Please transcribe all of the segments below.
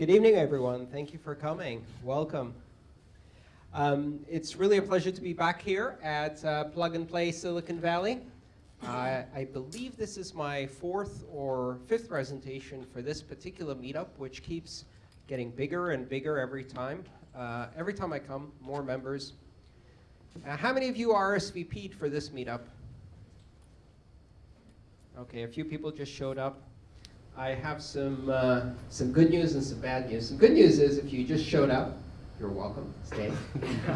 Good evening, everyone. Thank you for coming. Welcome. Um, it's really a pleasure to be back here at uh, Plug and Play Silicon Valley. I believe this is my fourth or fifth presentation for this particular meetup, which keeps getting bigger and bigger every time. Uh, every time I come, more members. Uh, how many of you are RSVP'd for this meetup? Okay, a few people just showed up. I have some, uh, some good news and some bad news. Some good news is if you just showed up, you're welcome, stay.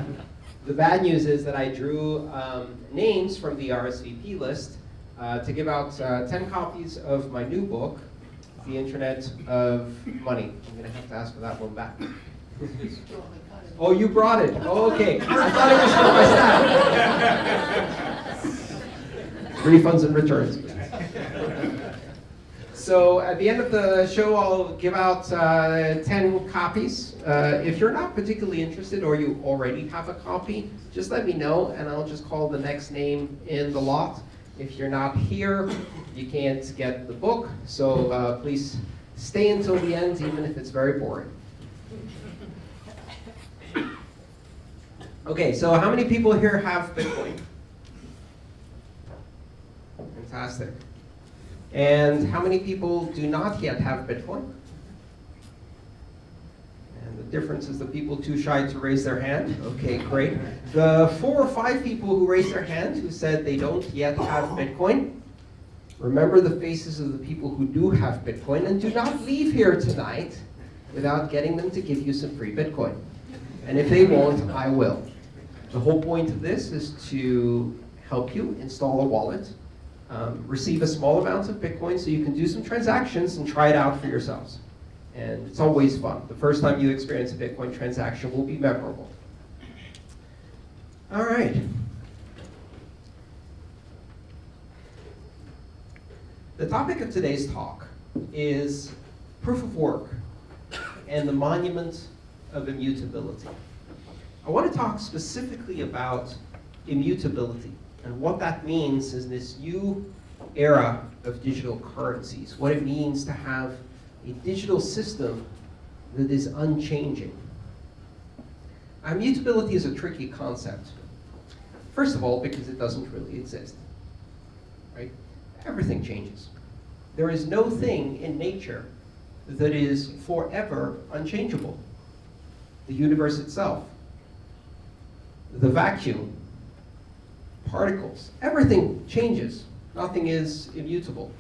the bad news is that I drew um, names from the RSVP list uh, to give out uh, 10 copies of my new book, The Internet of Money. I'm going to have to ask for that one back. oh, you brought it. Oh, okay. I thought it was from my staff. Refunds and returns. So at the end of the show, I'll give out uh, 10 copies. Uh, if you're not particularly interested or you already have a copy, just let me know and I'll just call the next name in the lot. If you're not here, you can't get the book, so uh, please stay until the end, even if it's very boring. Okay, so how many people here have Bitcoin? Fantastic. And how many people do not yet have Bitcoin? And the difference is the people too shy to raise their hand. Okay, great. The four or five people who raised their hand who said they don't yet have Bitcoin, remember the faces of the people who do have Bitcoin and do not leave here tonight without getting them to give you some free Bitcoin. And if they won't, I will. The whole point of this is to help you install a wallet um, receive a small amount of Bitcoin so you can do some transactions and try it out for yourselves. And it's always fun. The first time you experience a Bitcoin transaction will be memorable. All right. The topic of today's talk is proof of work and the monument of immutability. I want to talk specifically about immutability and what that means is this new era of digital currencies, what it means to have a digital system that is unchanging. Immutability is a tricky concept. First of all, because it doesn't really exist. Right? Everything changes. There is no thing in nature that is forever unchangeable. The universe itself, the vacuum, particles. Everything changes. Nothing is immutable.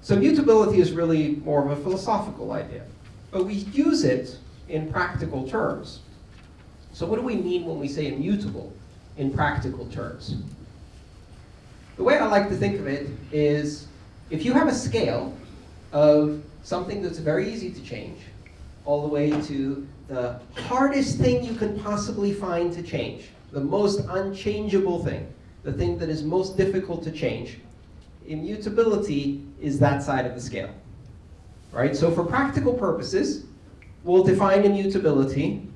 So mutability is really more of a philosophical idea. But we use it in practical terms. So what do we mean when we say immutable in practical terms? The way I like to think of it is if you have a scale of something that's very easy to change, all the way to the hardest thing you can possibly find to change, the most unchangeable thing the thing that is most difficult to change. Immutability is that side of the scale. Right? So for practical purposes, we'll define immutability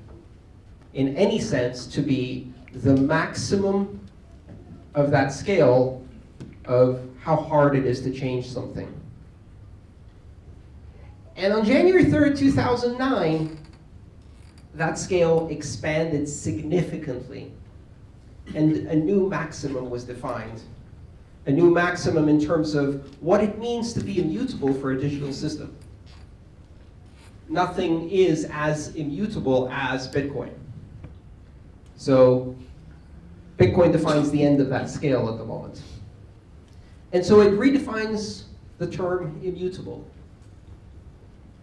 in any sense to be the maximum of that scale of how hard it is to change something. And on January 3rd, 2009, that scale expanded significantly and a new maximum was defined. A new maximum in terms of what it means to be immutable for a digital system. Nothing is as immutable as Bitcoin. So Bitcoin defines the end of that scale at the moment. And so it redefines the term immutable.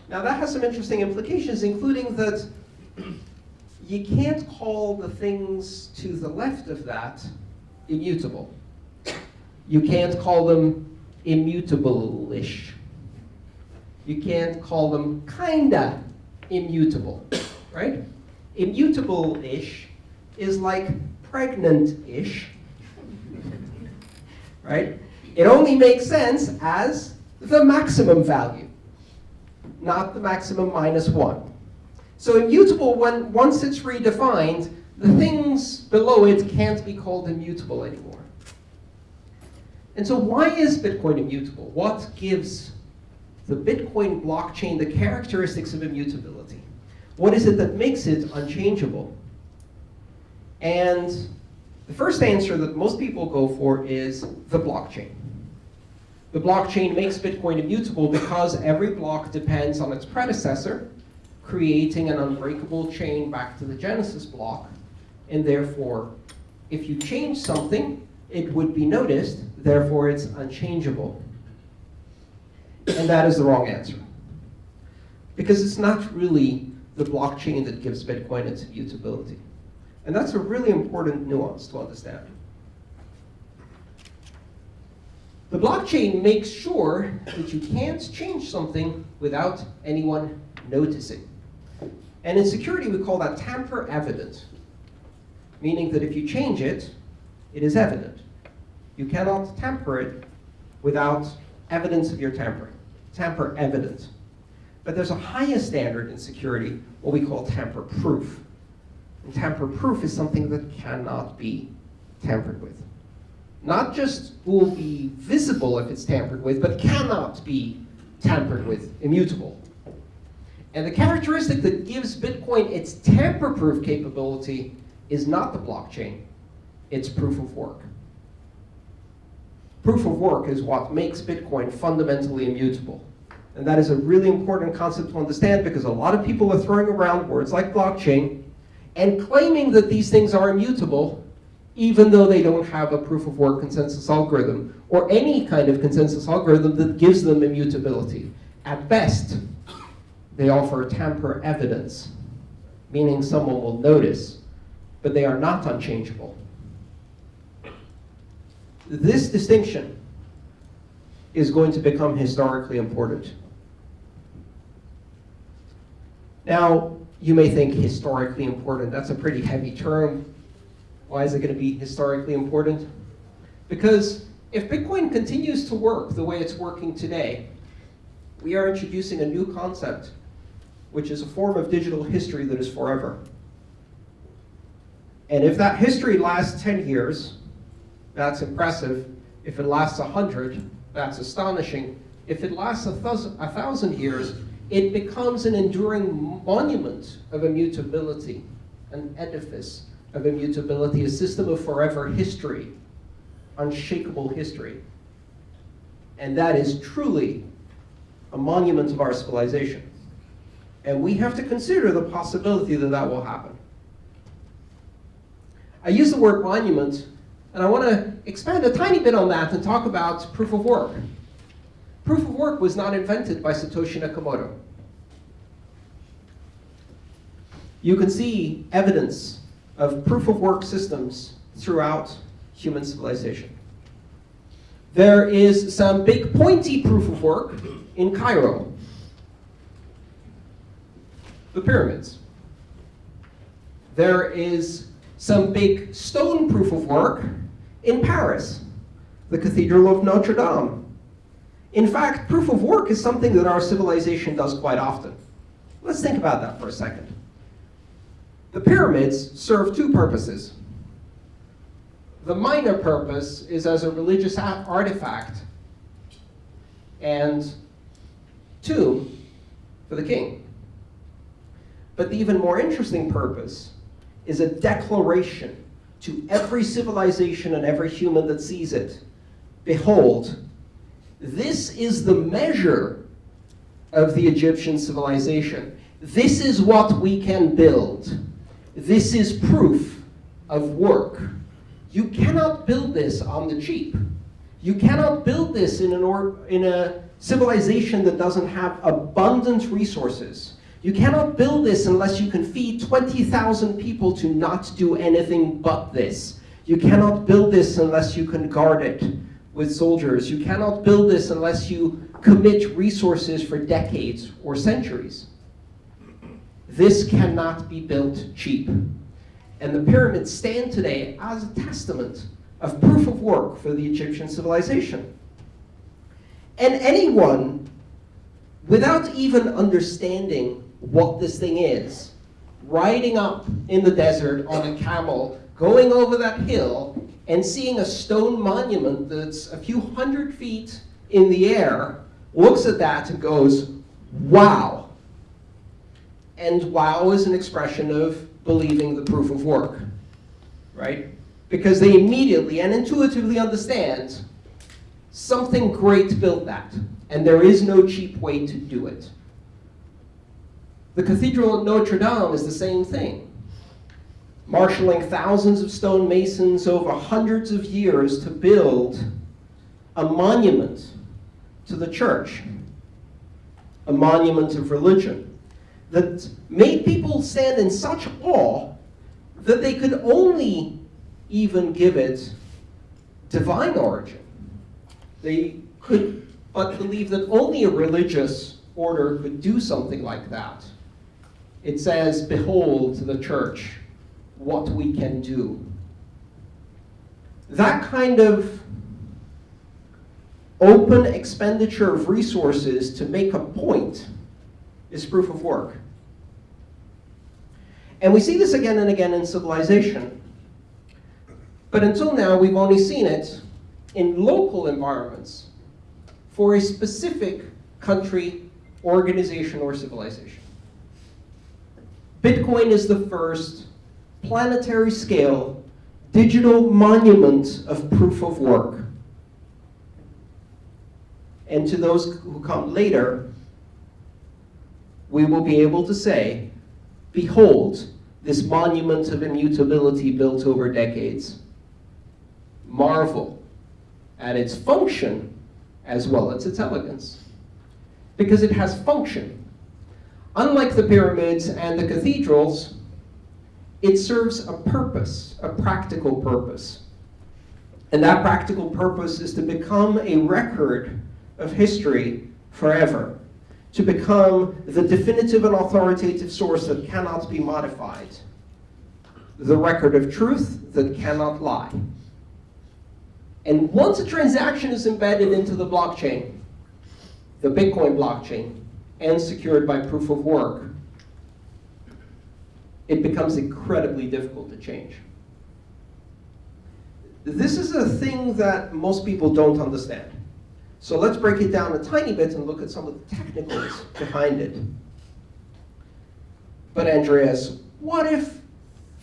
Now that has some interesting implications, including that you can't call the things to the left of that immutable. You can't call them immutable-ish. You can't call them kinda immutable, right? Immutable-ish is like pregnant-ish, right? It only makes sense as the maximum value, not the maximum minus one. So immutable, when, once it's redefined, the things below it can't be called immutable anymore. And so why is Bitcoin immutable? What gives the Bitcoin blockchain the characteristics of immutability? What is it that makes it unchangeable? And the first answer that most people go for is the blockchain. The blockchain makes Bitcoin immutable because every block depends on its predecessor, creating an unbreakable chain back to the genesis block. And therefore, if you change something, it would be noticed, therefore it's unchangeable. And that is the wrong answer. Because it's not really the blockchain that gives Bitcoin its immutability. And that's a really important nuance to understand. The blockchain makes sure that you can't change something without anyone noticing. And in security, we call that tamper evident, meaning that if you change it, it is evident. You cannot tamper it without evidence of your tampering. Tamper evident. But there's a higher standard in security, what we call tamper proof. And tamper proof is something that cannot be tampered with. Not just will be visible if it's tampered with, but cannot be tampered with, immutable. And the characteristic that gives Bitcoin its tamper-proof capability is not the blockchain, it's proof of work. Proof of work is what makes Bitcoin fundamentally immutable. And that is a really important concept to understand because a lot of people are throwing around words like blockchain and claiming that these things are immutable even though they don't have a proof of work consensus algorithm or any kind of consensus algorithm that gives them immutability. At best, they offer tamper evidence, meaning someone will notice, but they are not unchangeable. This distinction is going to become historically important. Now, you may think historically important, that's a pretty heavy term. Why is it going to be historically important? Because if Bitcoin continues to work the way it's working today, we are introducing a new concept, which is a form of digital history that is forever. And if that history lasts 10 years, that's impressive. If it lasts 100, that's astonishing. If it lasts a thousand, a thousand years, it becomes an enduring monument of immutability, an edifice of immutability, a system of forever history, unshakable history. And that is truly a monument of our civilization. And we have to consider the possibility that that will happen. I use the word monument, and I want to expand a tiny bit on that and talk about proof of work. Proof of work was not invented by Satoshi Nakamoto. You can see evidence of proof of work systems throughout human civilization. There is some big pointy proof of work in Cairo. The pyramids. There is some big stone proof of work in Paris, the Cathedral of Notre Dame. In fact, proof of work is something that our civilization does quite often. Let's think about that for a second. The pyramids serve two purposes. The minor purpose is as a religious artifact and tomb for the king. But the even more interesting purpose is a declaration to every civilization and every human that sees it. Behold, this is the measure of the Egyptian civilization. This is what we can build. This is proof of work. You cannot build this on the cheap. You cannot build this in, an or in a civilization that doesn't have abundant resources. You cannot build this unless you can feed 20,000 people to not do anything but this. You cannot build this unless you can guard it with soldiers. You cannot build this unless you commit resources for decades or centuries. This cannot be built cheap. And the pyramids stand today as a testament of proof of work for the Egyptian civilization. And anyone, without even understanding what this thing is, riding up in the desert on a camel, going over that hill, and seeing a stone monument that's a few hundred feet in the air looks at that and goes, wow. And wow is an expression of believing the proof of work, right? Because they immediately and intuitively understand something great built that, and there is no cheap way to do it. The Cathedral at Notre Dame is the same thing. Marshalling thousands of stonemasons over hundreds of years to build a monument to the church, a monument of religion, that made people stand in such awe that they could only even give it divine origin. They could but believe that only a religious order could do something like that. It says, behold the church, what we can do. That kind of open expenditure of resources to make a point is proof of work. And we see this again and again in civilization. But until now, we've only seen it in local environments for a specific country, organization, or civilization. Bitcoin is the first planetary scale digital monument of proof of work. And to those who come later, we will be able to say, behold, this monument of immutability built over decades. Marvel at its function as well as its elegance. Because it has function. Unlike the pyramids and the cathedrals, it serves a purpose, a practical purpose. And that practical purpose is to become a record of history forever, to become the definitive and authoritative source that cannot be modified, the record of truth that cannot lie. And once a transaction is embedded into the blockchain, the Bitcoin blockchain, and secured by proof of work, it becomes incredibly difficult to change. This is a thing that most people don't understand. So let's break it down a tiny bit and look at some of the technicals behind it. But Andreas, what if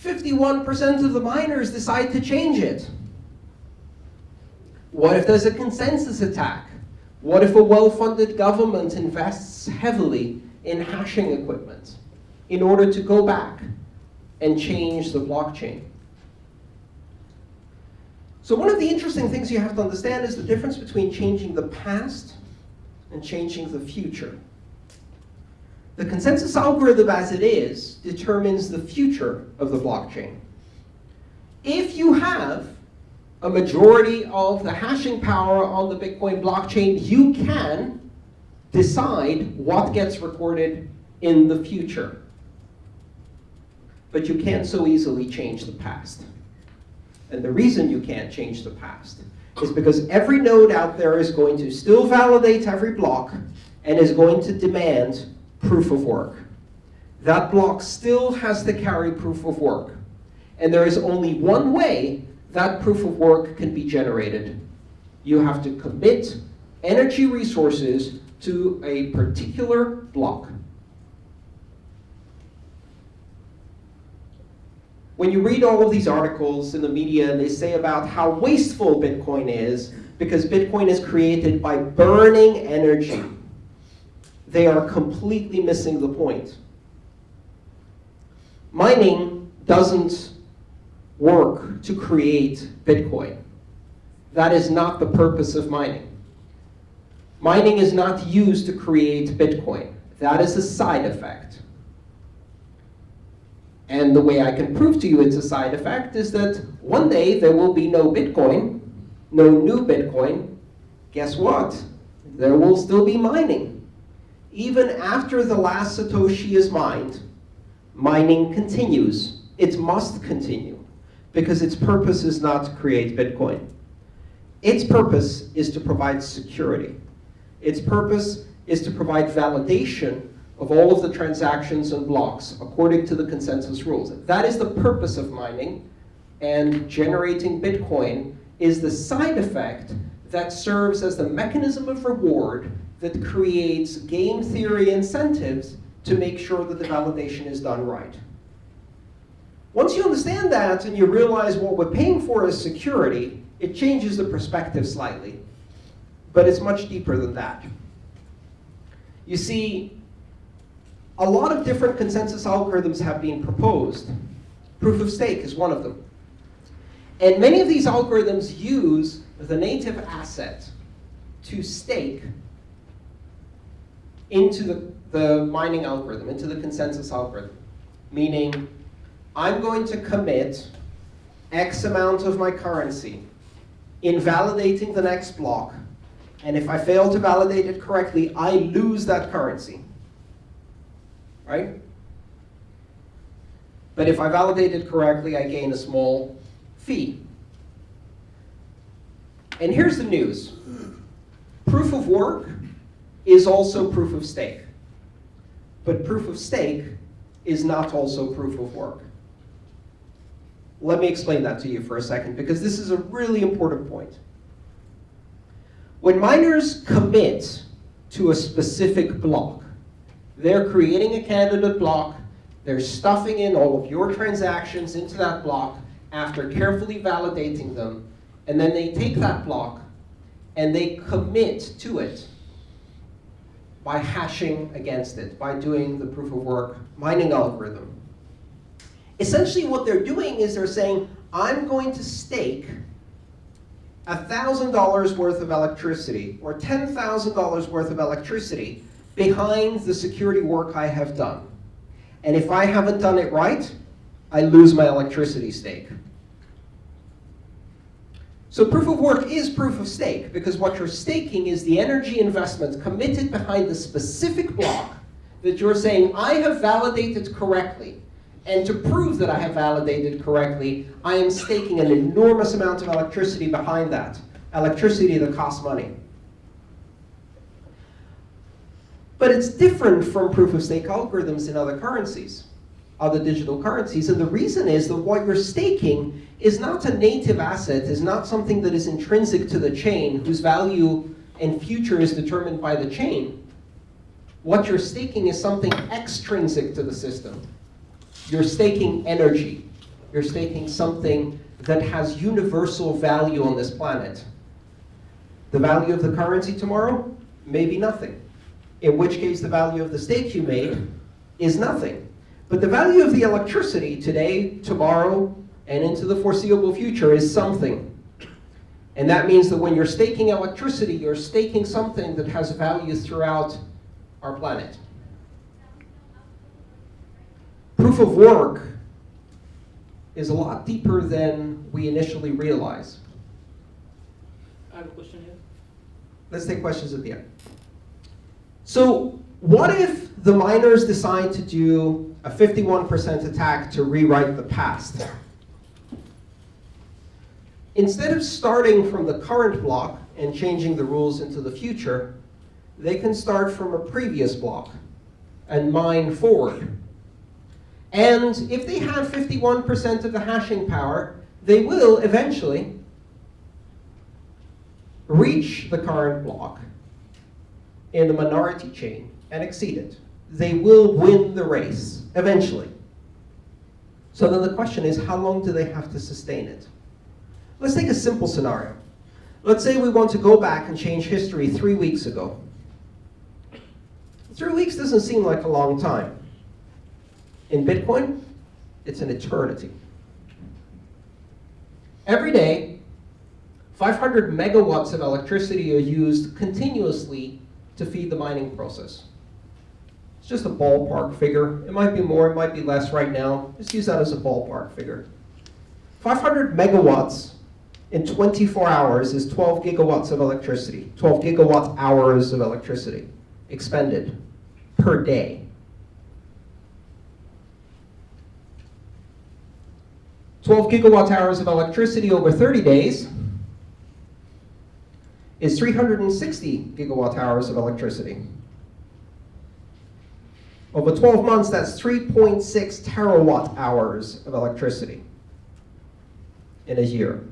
51% of the miners decide to change it? What if there's a consensus attack? What if a well-funded government invests heavily in hashing equipment in order to go back and change the blockchain? So one of the interesting things you have to understand is the difference between changing the past and changing the future. The consensus algorithm as it is determines the future of the blockchain. If you have a majority of the hashing power on the Bitcoin blockchain, you can decide what gets recorded in the future. But you can't so easily change the past. And the reason you can't change the past is because every node out there is going to still validate every block and is going to demand proof of work. That block still has to carry proof of work. And there is only one way that proof of work can be generated. You have to commit energy resources to a particular block. when you read all of these articles in the media they say about how wasteful Bitcoin is because Bitcoin is created by burning energy, they are completely missing the point. Mining doesn't work to create Bitcoin. That is not the purpose of mining. Mining is not used to create Bitcoin. That is a side effect. And the way I can prove to you it's a side effect is that one day there will be no Bitcoin, no new Bitcoin. Guess what? There will still be mining. Even after the last Satoshi is mined, mining continues. It must continue because its purpose is not to create Bitcoin. Its purpose is to provide security. Its purpose is to provide validation of all of the transactions and blocks according to the consensus rules. That is the purpose of mining, and generating Bitcoin is the side effect that serves as the mechanism of reward that that creates game theory incentives to make sure that the validation is done right. Once you understand that and you realize what we're paying for is security, it changes the perspective slightly. But it's much deeper than that. You see, a lot of different consensus algorithms have been proposed. Proof of stake is one of them. And many of these algorithms use the native asset to stake into the, the mining algorithm, into the consensus algorithm. Meaning, I'm going to commit X amount of my currency in validating the next block. And if I fail to validate it correctly, I lose that currency. Right? But if I validate it correctly, I gain a small fee. And here's the news. Proof of work is also proof of stake. But proof of stake is not also proof of work. Let me explain that to you for a second, because this is a really important point. When miners commit to a specific block, they're creating a candidate block, they're stuffing in all of your transactions into that block after carefully validating them, and then they take that block and they commit to it by hashing against it, by doing the proof of work mining algorithm. Essentially what they're doing is they're saying, I'm going to stake $1,000 worth of electricity or $10,000 worth of electricity behind the security work I have done. And if I haven't done it right, I lose my electricity stake. So proof of work is proof of stake, because what you're staking is the energy investment committed behind the specific block that you're saying, I have validated correctly. And to prove that I have validated correctly, I am staking an enormous amount of electricity behind that. Electricity that costs money. But it's different from proof of stake algorithms in other currencies, other digital currencies. And the reason is that what you're staking is not a native asset, is not something that is intrinsic to the chain, whose value and future is determined by the chain. What you're staking is something extrinsic to the system. You're staking energy. You're staking something that has universal value on this planet. The value of the currency tomorrow? Maybe nothing. In which case, the value of the stake you made is nothing. But the value of the electricity today, tomorrow, and into the foreseeable future is something. And that means that when you're staking electricity, you're staking something that has value throughout our planet. Proof of work is a lot deeper than we initially realize. I have a question here. Let's take questions at the end. So what if the miners decide to do a 51% attack to rewrite the past? Instead of starting from the current block and changing the rules into the future, they can start from a previous block and mine forward. And if they have 51% of the hashing power, they will eventually reach the current block in the minority chain and exceed it. They will win the race eventually. So then the question is, how long do they have to sustain it? Let's take a simple scenario. Let's say we want to go back and change history three weeks ago. Three weeks doesn't seem like a long time. In Bitcoin, it's an eternity. Every day, 500 megawatts of electricity are used continuously to feed the mining process. It's just a ballpark figure. It might be more, it might be less right now. Just use that as a ballpark figure. 500 megawatts in 24 hours is 12 gigawatts of electricity, 12 gigawatt hours of electricity expended per day. Twelve gigawatt hours of electricity over 30 days is 360 gigawatt hours of electricity. Over 12 months, that's 3.6 terawatt hours of electricity in a year.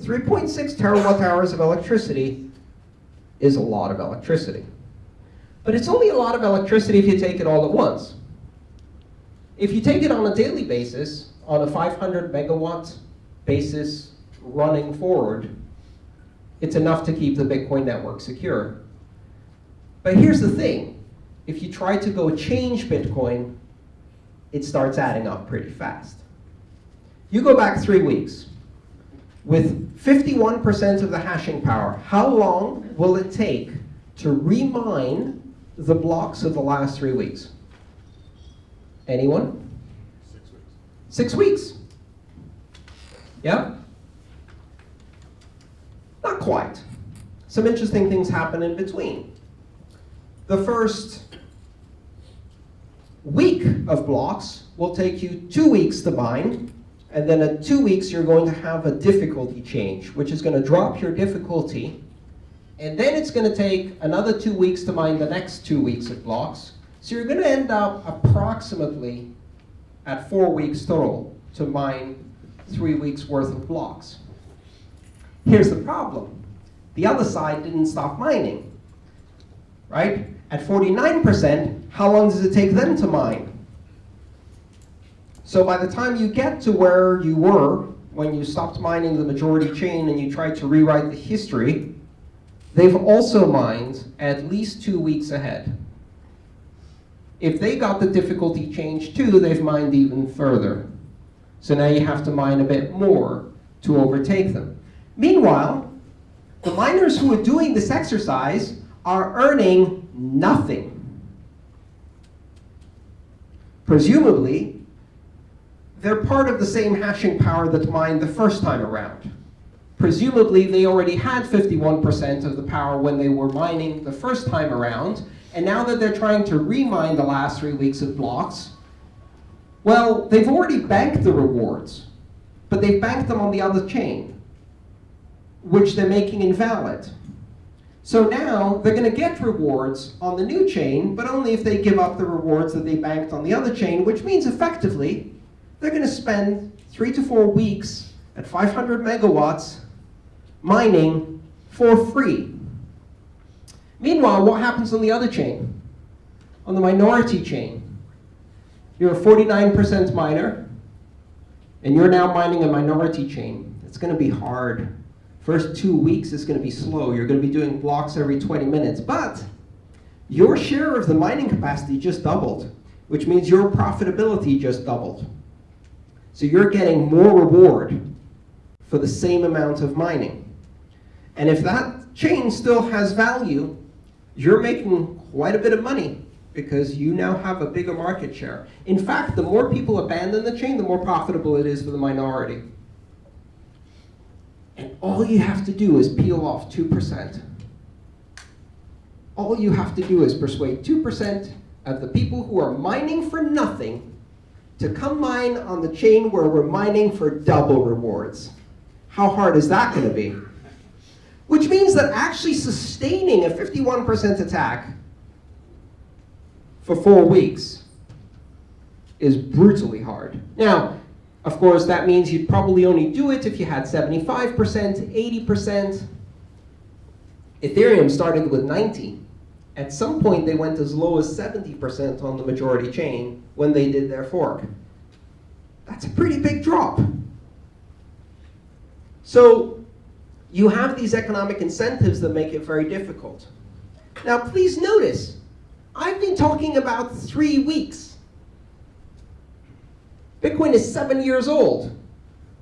3.6 terawatt hours of electricity is a lot of electricity. But it's only a lot of electricity if you take it all at once. If you take it on a daily basis, on a 500 megawatt basis running forward, it's enough to keep the Bitcoin network secure. But here's the thing. If you try to go change Bitcoin, it starts adding up pretty fast. You go back three weeks. With 51% of the hashing power, how long will it take to remine the blocks of the last three weeks? Anyone? Six weeks. Yeah? Not quite. Some interesting things happen in between. The first week of blocks will take you two weeks to mine, and then at two weeks you're going to have a difficulty change, which is going to drop your difficulty, and then it's going to take another two weeks to mine the next two weeks of blocks. So you're going to end up approximately at four weeks total to mine three weeks worth of blocks. Here's the problem. The other side didn't stop mining, right? At 49%, how long does it take them to mine? So by the time you get to where you were when you stopped mining the majority chain and you tried to rewrite the history, they've also mined at least two weeks ahead. If they got the difficulty change too, they've mined even further. So now you have to mine a bit more to overtake them. Meanwhile, the miners who are doing this exercise are earning nothing. Presumably, they're part of the same hashing power that mined the first time around. Presumably, they already had 51% of the power when they were mining the first time around, and now that they're trying to remine the last three weeks of blocks, well, they've already banked the rewards, but they've banked them on the other chain, which they're making invalid. So now they're going to get rewards on the new chain, but only if they give up the rewards that they banked on the other chain, which means effectively they're going to spend three to four weeks at 500 megawatts mining for free. Meanwhile, what happens on the other chain? On the minority chain, you're a 49% miner, and you're now mining a minority chain. It's going to be hard. First two weeks is going to be slow. You're going to be doing blocks every 20 minutes. But your share of the mining capacity just doubled, which means your profitability just doubled. So you're getting more reward for the same amount of mining. And if that chain still has value, you're making quite a bit of money because you now have a bigger market share. In fact, the more people abandon the chain, the more profitable it is for the minority. And all you have to do is peel off 2%. All you have to do is persuade 2% of the people who are mining for nothing to come mine on the chain where we're mining for double rewards. How hard is that going to be? Which means that actually sustaining a 51% attack for four weeks is brutally hard. Now, of course, that means you'd probably only do it if you had 75%, 80%. Ethereum started with 90. At some point, they went as low as 70% on the majority chain when they did their fork. That's a pretty big drop. So you have these economic incentives that make it very difficult. Now, please notice, I've been talking about three weeks. Bitcoin is seven years old.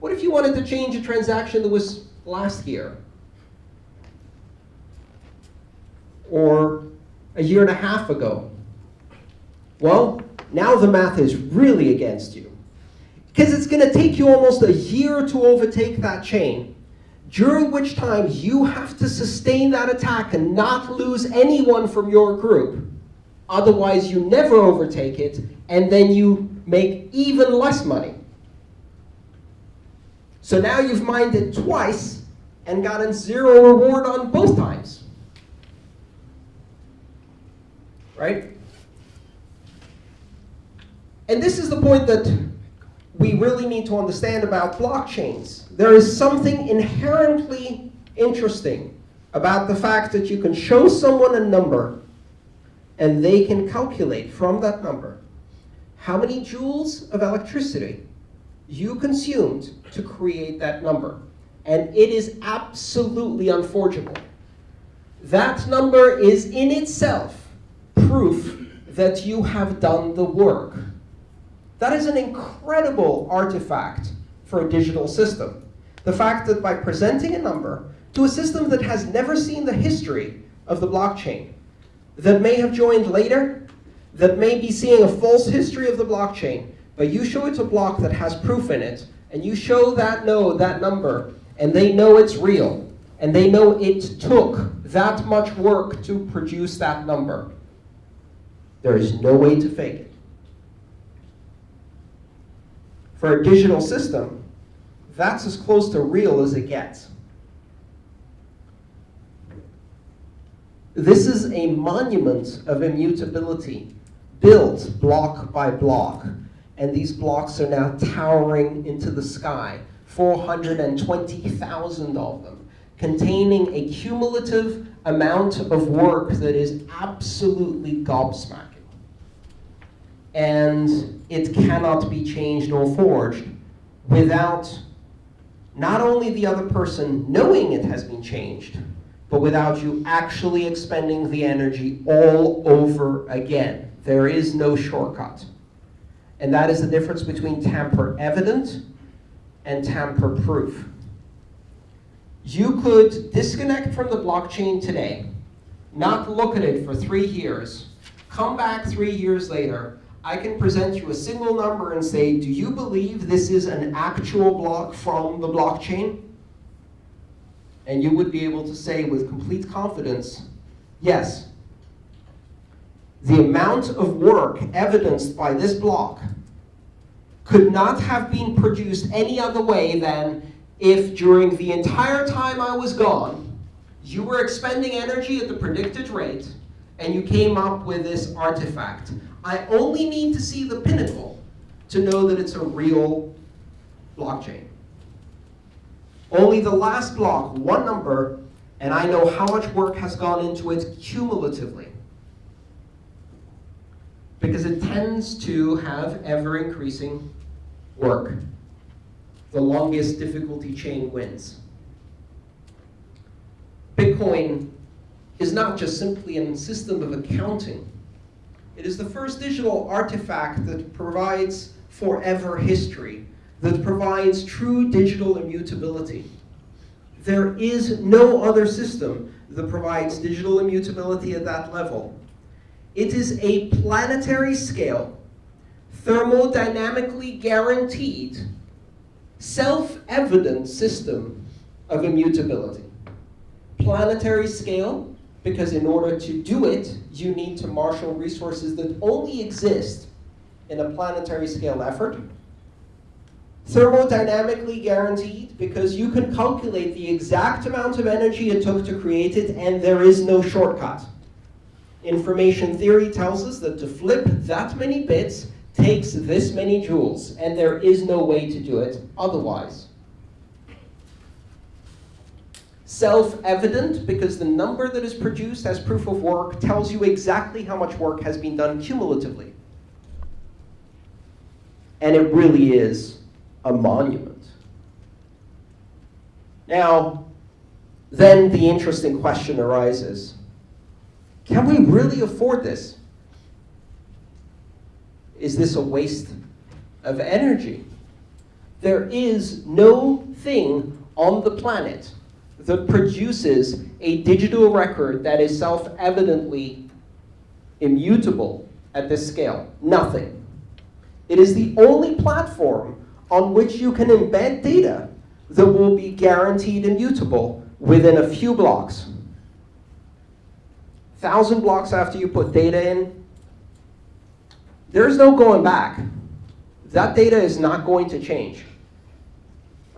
What if you wanted to change a transaction that was last year? Or a year and a half ago? Well, now the math is really against you. Because it's going to take you almost a year to overtake that chain, during which time you have to sustain that attack and not lose anyone from your group. Otherwise, you never overtake it, and then you make even less money. So now you've mined it twice and gotten zero reward on both times. Right? And this is the point that we really need to understand about blockchains. There is something inherently interesting about the fact that you can show someone a number and they can calculate from that number how many joules of electricity you consumed to create that number. And it is absolutely unforgeable. That number is in itself proof that you have done the work. That is an incredible artifact for a digital system. The fact that by presenting a number to a system that has never seen the history of the blockchain, that may have joined later, that may be seeing a false history of the blockchain, but you show it a block that has proof in it, and you show that node that number, and they know it's real, and they know it took that much work to produce that number. There is no way to fake it. For a digital system, that's as close to real as it gets. This is a monument of immutability, built block by block. And these blocks are now towering into the sky, 420,000 of them, containing a cumulative amount of work that is absolutely gobsmacking. And it cannot be changed or forged without not only the other person knowing it has been changed, but without you actually expending the energy all over again. There is no shortcut. And that is the difference between tamper evident and tamper proof. You could disconnect from the blockchain today, not look at it for three years, come back three years later, I can present you a single number and say, do you believe this is an actual block from the blockchain? And you would be able to say with complete confidence, yes. The amount of work evidenced by this block could not have been produced any other way than if during the entire time I was gone, you were expending energy at the predicted rate, and you came up with this artifact. I only need to see the pinnacle to know that it's a real blockchain. Only the last block, one number, and I know how much work has gone into it cumulatively. Because it tends to have ever-increasing work. The longest difficulty chain wins. Bitcoin is not just simply a system of accounting. It is the first digital artifact that provides forever history, that provides true digital immutability. There is no other system that provides digital immutability at that level. It is a planetary scale, thermodynamically guaranteed, self-evident system of immutability. Planetary scale, because in order to do it, you need to marshal resources that only exist in a planetary scale effort. Thermodynamically guaranteed, because you can calculate the exact amount of energy it took to create it, and there is no shortcut. Information theory tells us that to flip that many bits takes this many joules, and there is no way to do it otherwise self-evident because the number that is produced as proof of work tells you exactly how much work has been done cumulatively. And it really is a monument. Now, then the interesting question arises. Can we really afford this? Is this a waste of energy? There is no thing on the planet that produces a digital record that is self-evidently immutable at this scale? Nothing. It is the only platform on which you can embed data that will be guaranteed immutable within a few blocks. Thousand blocks after you put data in, there's no going back. That data is not going to change.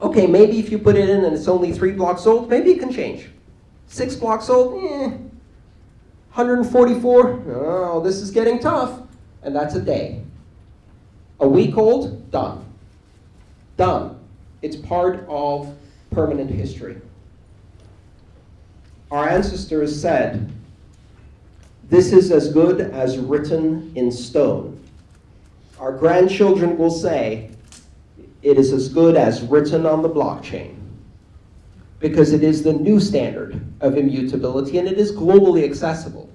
Okay, maybe if you put it in and it's only three blocks old, maybe it can change. Six blocks old, eh. 144, oh, this is getting tough. And that's a day. A week old, done. Done. It's part of permanent history. Our ancestors said this is as good as written in stone. Our grandchildren will say, it is as good as written on the blockchain because it is the new standard of immutability and it is globally accessible.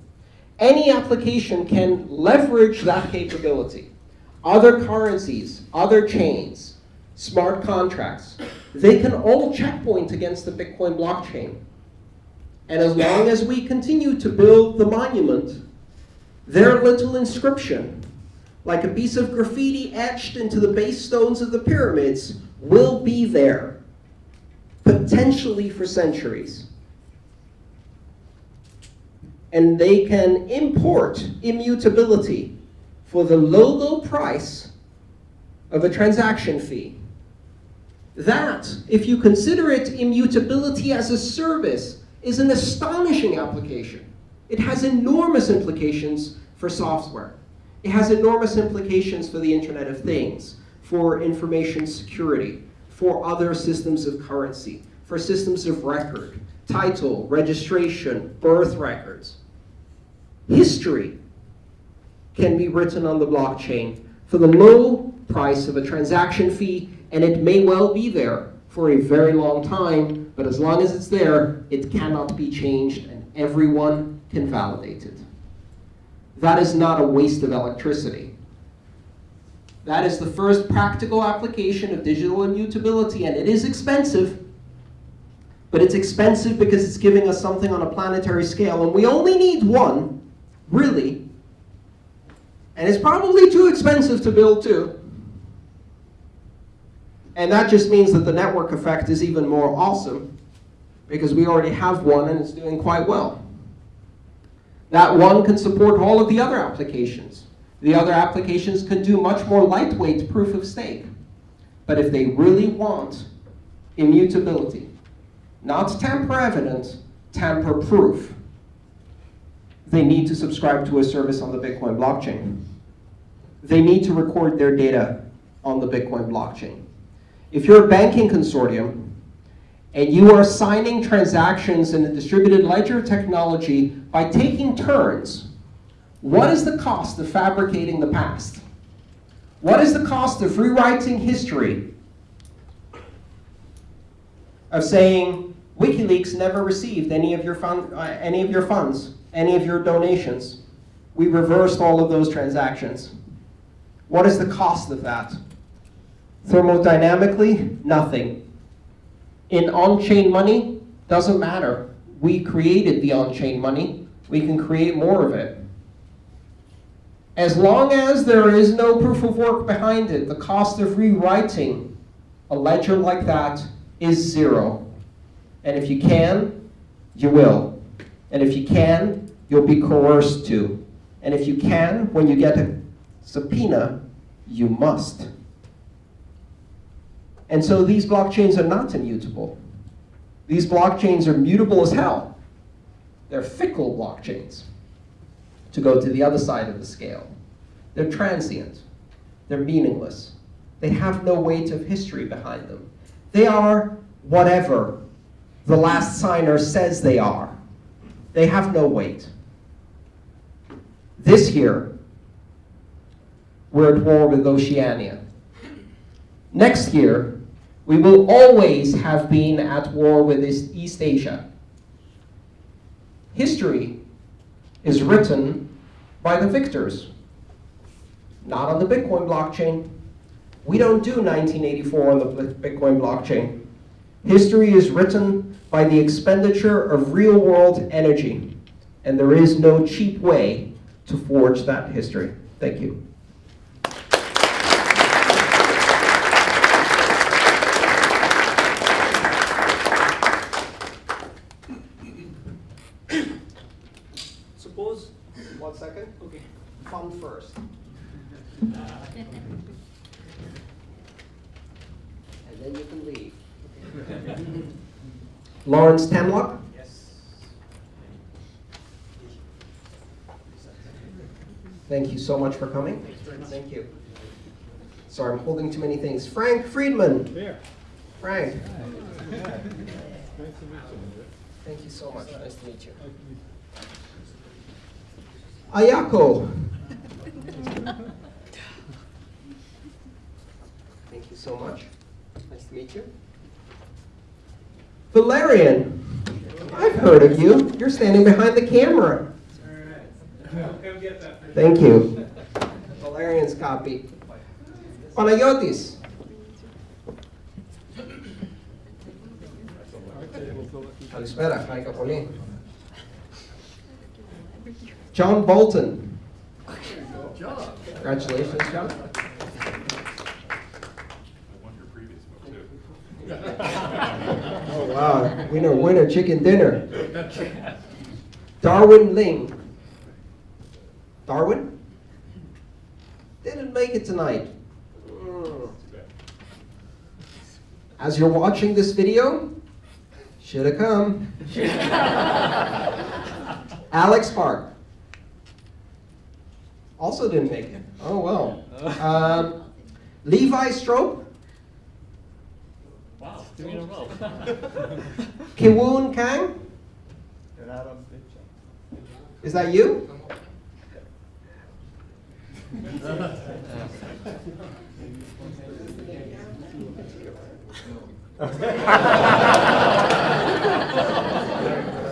Any application can leverage that capability. Other currencies, other chains, smart contracts, they can all checkpoint against the Bitcoin blockchain. And as long as we continue to build the monument, their little inscription, like a piece of graffiti etched into the base stones of the pyramids, will be there, potentially for centuries. And they can import immutability for the low, low price of a transaction fee. That, if you consider it immutability as a service, is an astonishing application. It has enormous implications for software. It has enormous implications for the Internet of Things, for information security, for other systems of currency, for systems of record, title, registration, birth records. History can be written on the blockchain for the low price of a transaction fee, and it may well be there for a very long time, but as long as it's there, it cannot be changed, and everyone can validate it. That is not a waste of electricity. That is the first practical application of digital immutability, and it is expensive, but it's expensive because it's giving us something on a planetary scale, and we only need one, really, and it's probably too expensive to build too. And that just means that the network effect is even more awesome because we already have one and it's doing quite well. That one can support all of the other applications. The other applications can do much more lightweight proof of stake. But if they really want immutability, not tamper evident, tamper proof, they need to subscribe to a service on the Bitcoin blockchain. They need to record their data on the Bitcoin blockchain. If you're a banking consortium and you are signing transactions in a distributed ledger technology by taking turns, what is the cost of fabricating the past? What is the cost of rewriting history? Of saying, WikiLeaks never received any of your, fund, uh, any of your funds, any of your donations. We reversed all of those transactions. What is the cost of that? Thermodynamically, nothing. In on-chain money, doesn't matter. We created the on-chain money. We can create more of it. As long as there is no proof of work behind it, the cost of rewriting a ledger like that is zero. And if you can, you will. And if you can, you'll be coerced to. And if you can, when you get a subpoena, you must. And so these blockchains are not immutable. These blockchains are mutable as hell. They're fickle blockchains, to go to the other side of the scale. They're transient. They're meaningless. They have no weight of history behind them. They are whatever the last signer says they are. They have no weight. This year, we're at war with Oceania. Next year, we will always have been at war with East Asia. History is written by the victors, not on the Bitcoin blockchain. We don't do 1984 on the Bitcoin blockchain. History is written by the expenditure of real-world energy, and there is no cheap way to forge that history. Thank you. Suppose, one second. Okay. Fun first. and then you can leave. Lawrence Temlock? Yes. Thank you so much for coming. Thank you. Sorry, I'm holding too many things. Frank Friedman. Here. Frank. Thank you so much. Nice to meet you. Ayako. Thank you so much. Nice to meet you. Valerian. I've heard of you. You're standing behind the camera. Come get that. Thank you. Valerian's copy. Panayotis. Καλησπέρα, χάρηκα πολύ. John Bolton. Congratulations, John. Oh, wow. Winner, winner, chicken dinner. Darwin Ling. Darwin? Didn't make it tonight. Mm. As you're watching this video, should have come. Alex Park. Also didn't make it. Oh well. Um, Levi Strope. Three. Kiwoon Kang. Is that you?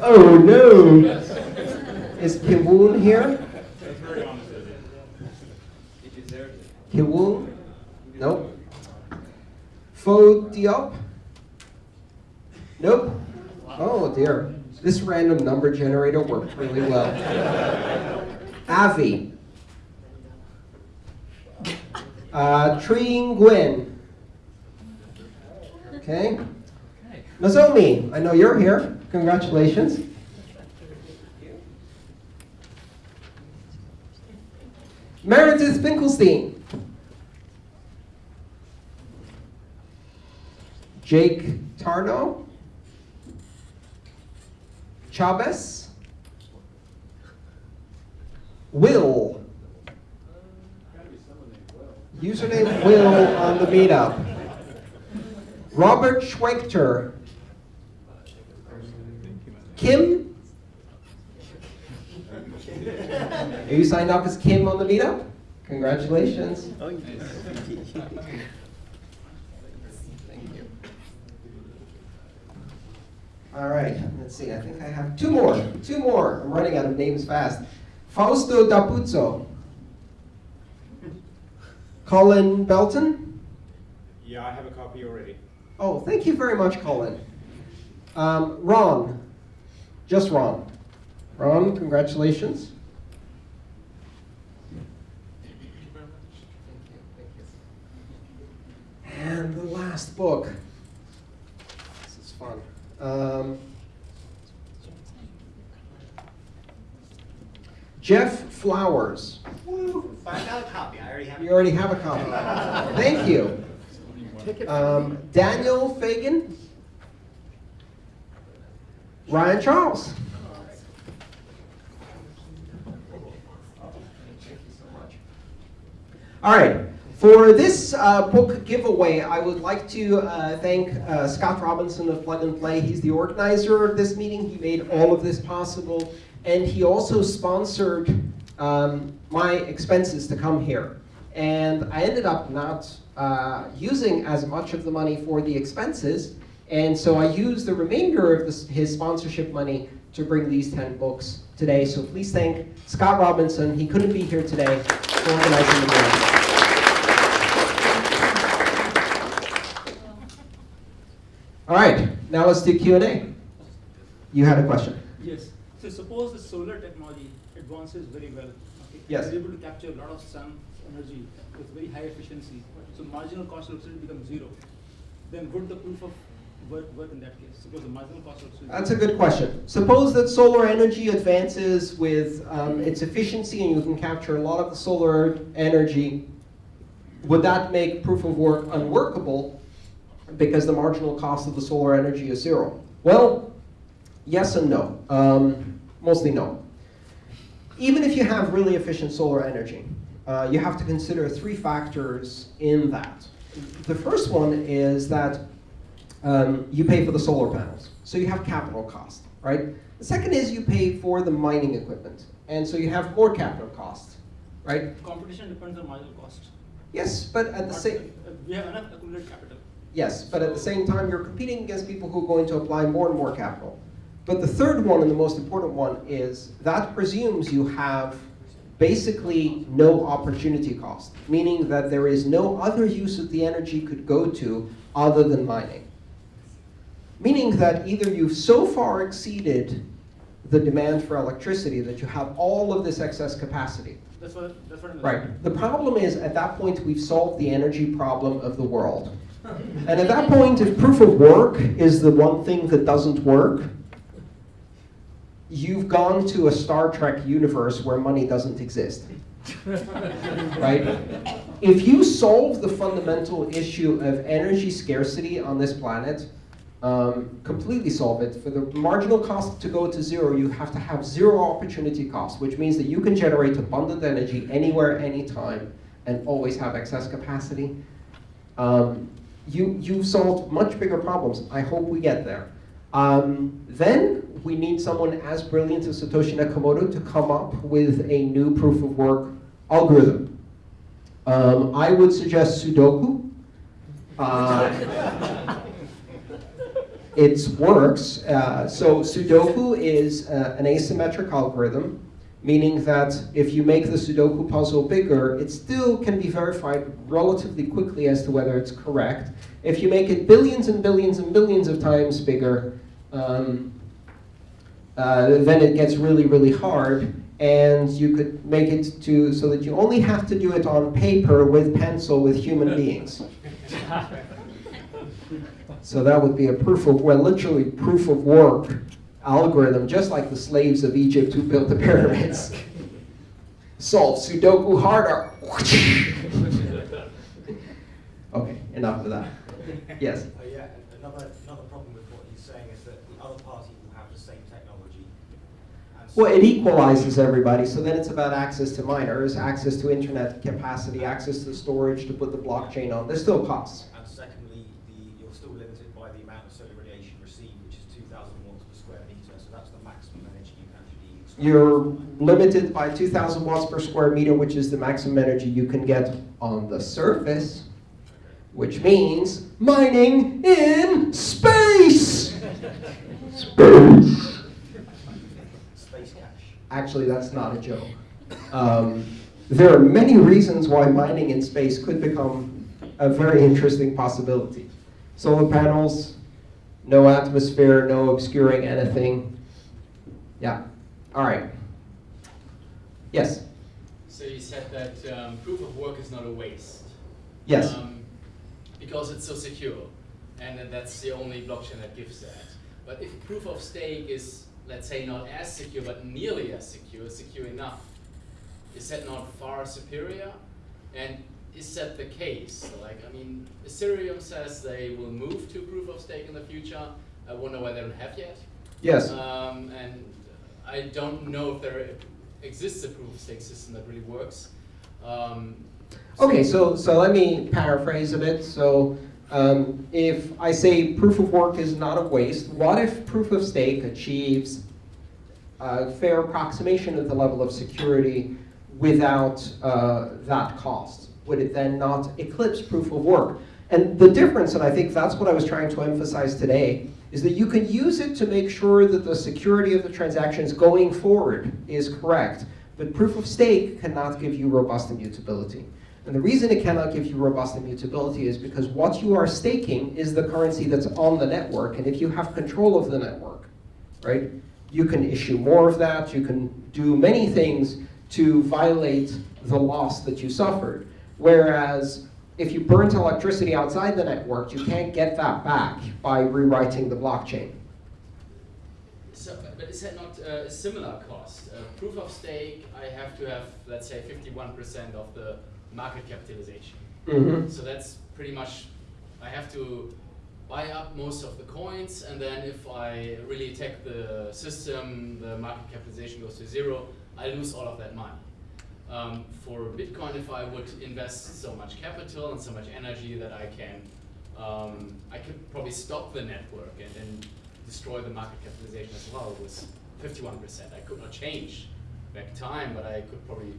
oh no! Is Kiwoon here? Kiwoon? Nope. Fo Diop? Nope. Oh dear. This random number generator worked really well. Avi. Uh, Nguyen. Okay. Nozomi, I know you're here. Congratulations. Meredith Finkelstein. Jake Tarno. Chavez. Will. Username Will on the meetup. Robert Schwechter. Kim. Are you signed up as Kim on the meetup? Congratulations. Oh, Thank you. All right, let's see. I think I have two more. Two more. I'm running out of names fast. Fausto Dapuzzo. Colin Belton. Yeah, I have a copy already. Oh, thank you very much, Colin. Um, Ron. Just Ron. Ron, congratulations. And the last book. This is fun. Um, Jeff Flowers. Find out a copy. I already have You already have a copy. Thank you. Um, Daniel Fagan. Ryan Charles. All right. For this uh, book giveaway, I would like to uh, thank uh, Scott Robinson of Plug and Play. He's the organizer of this meeting. He made all of this possible. And he also sponsored um, my expenses to come here. And I ended up not uh, using as much of the money for the expenses. And so I used the remainder of his sponsorship money to bring these 10 books today. So please thank Scott Robinson. He couldn't be here today for organizing the meeting. All right, now let's do Q&A. You had a question. Yes. So suppose the solar technology advances very well. Okay? Yes. Able to capture a lot of sun energy with very high efficiency. So marginal cost of electricity becomes zero. Then would the proof of work work in that case? Suppose the marginal cost of electricity. That's a good question. Suppose that solar energy advances with um, its efficiency and you can capture a lot of the solar energy. Would that make proof of work unworkable because the marginal cost of the solar energy is zero? Well, yes and no. Um, mostly no. Even if you have really efficient solar energy, uh, you have to consider three factors in that. The first one is that um, you pay for the solar panels. So you have capital cost, right? The second is you pay for the mining equipment. and so you have more capital costs, right? Competition depends on marginal cost. Yes, but at the same, We have enough accumulated capital. Yes, but at the same time, you're competing against people who are going to apply more and more capital. But the third one, and the most important one, is that presumes you have basically no opportunity cost, meaning that there is no other use that the energy could go to other than mining. Meaning that either you've so far exceeded the demand for electricity that you have all of this excess capacity. That's what, that's what. Right. The problem is, at that point, we've solved the energy problem of the world. And at that point, if proof of work is the one thing that doesn't work, you've gone to a Star Trek universe where money doesn't exist. right? If you solve the fundamental issue of energy scarcity on this planet, um, completely solve it. For the marginal cost to go to zero, you have to have zero opportunity cost, which means that you can generate abundant energy anywhere, anytime, and always have excess capacity. Um, you, you've solved much bigger problems. I hope we get there. Um, then we need someone as brilliant as Satoshi Nakamoto to come up with a new proof of work algorithm. Um, I would suggest Sudoku. Uh, it works. Uh, so Sudoku is uh, an asymmetric algorithm, meaning that if you make the Sudoku puzzle bigger, it still can be verified relatively quickly as to whether it's correct. If you make it billions and billions and billions of times bigger, um, uh, then it gets really, really hard. And you could make it to so that you only have to do it on paper with pencil with human beings. So that would be a proof of, well, literally proof of work algorithm, just like the slaves of Egypt who built the pyramids. Solve Sudoku harder. okay, enough of that. Yes. Uh, yeah, another, another problem with what he's saying is that the other party will have the same technology. so- Well, it equalizes everybody, so then it's about access to miners, access to internet capacity, access to storage to put the blockchain on. There's still costs. And secondly, the, you're still limited by the amount of solar radiation received, which is two thousand watts per square meter, so that's the maximum energy you can actually extract. You're limited by 2,000 watts per square meter, which is the maximum energy you can get on the surface, which means mining in space. Space. Space cash. Actually, that's not a joke. Um, there are many reasons why mining in space could become a very interesting possibility. Solar panels, no atmosphere, no obscuring anything. Yeah. All right. Yes. So you said that um, proof of work is not a waste. Yes. Um, because it's so secure, and that's the only blockchain that gives that. But if proof of stake is, let's say, not as secure, but nearly as secure, secure enough, is that not far superior? And is that the case? Like, I mean, Ethereum says they will move to proof of stake in the future. I wonder why they don't have yet. Yes. Um, and I don't know if there exists a proof of stake system that really works. Um, Okay, so, so let me paraphrase a bit. So um, if I say proof of work is not a waste, what if proof of stake achieves a fair approximation of the level of security without uh, that cost? Would it then not eclipse proof of work? And the difference, and I think that's what I was trying to emphasize today, is that you can use it to make sure that the security of the transactions going forward is correct. But proof of stake cannot give you robust immutability. And the reason it cannot give you robust immutability is because what you are staking is the currency that's on the network. And if you have control of the network, right, you can issue more of that. You can do many things to violate the loss that you suffered. Whereas if you burnt electricity outside the network, you can't get that back by rewriting the blockchain. So, but- is that not uh, a similar cost? Uh, proof of stake, I have to have, let's say, 51% of the market capitalization. Mm-hmm. So that's pretty much, I have to buy up most of the coins, and then if I really attack the system, the market capitalization goes to zero, I lose all of that money. Um, for Bitcoin, if I would invest so much capital and so much energy that I can, um, I could probably stop the network and, and destroy the market capitalization as well It was 51%. I could not change back time, but I could probably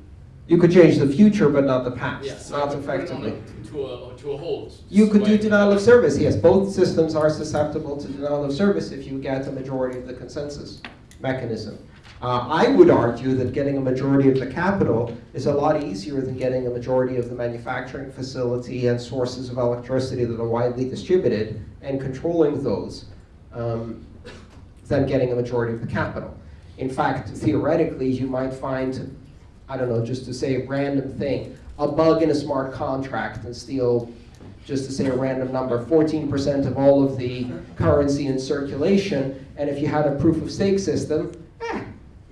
You could change the future, but not the past, yeah, so not could put it on effectively. a, to a to a hold. You could do denial of service, yes. Both systems are susceptible to denial of service if you get a majority of the consensus mechanism. Uh, I would argue that getting a majority of the capital is a lot easier than getting a majority of the manufacturing facility and sources of electricity that are widely distributed and controlling those um, than getting a majority of the capital. In fact, theoretically, you might find, I don't know, just to say a random thing, a bug in a smart contract and steal, just to say a random number, 14% of all of the currency in circulation. And if you had a proof of stake system,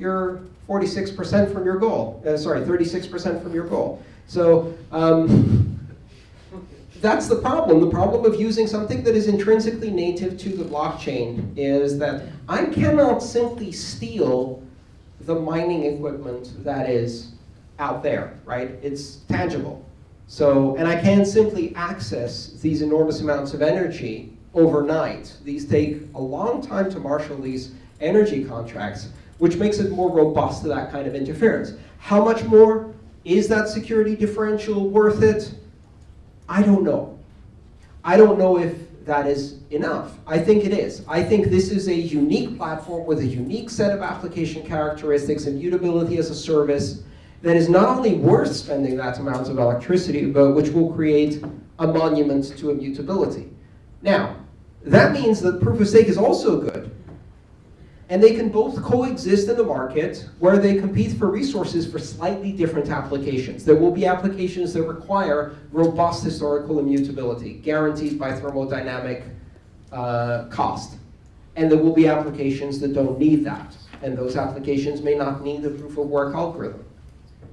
you're 46% from your goal. Uh, sorry, 36% from your goal. So um, that's the problem. The problem of using something that is intrinsically native to the blockchain is that I cannot simply steal the mining equipment that is out there, right? It's tangible. So, and I can't simply access these enormous amounts of energy overnight. These take a long time to marshal these energy contracts, which makes it more robust to that kind of interference. How much more? Is that security differential worth it? I don't know. I don't know if that is enough. I think it is. I think this is a unique platform with a unique set of application characteristics, and immutability as a service, that is not only worth spending that amount of electricity, but which will create a monument to immutability. Now, that means that proof of stake is also good. And they can both coexist in the market where they compete for resources for slightly different applications. There will be applications that require robust historical immutability, guaranteed by thermodynamic uh, cost. And there will be applications that don't need that. And those applications may not need the proof of work algorithm.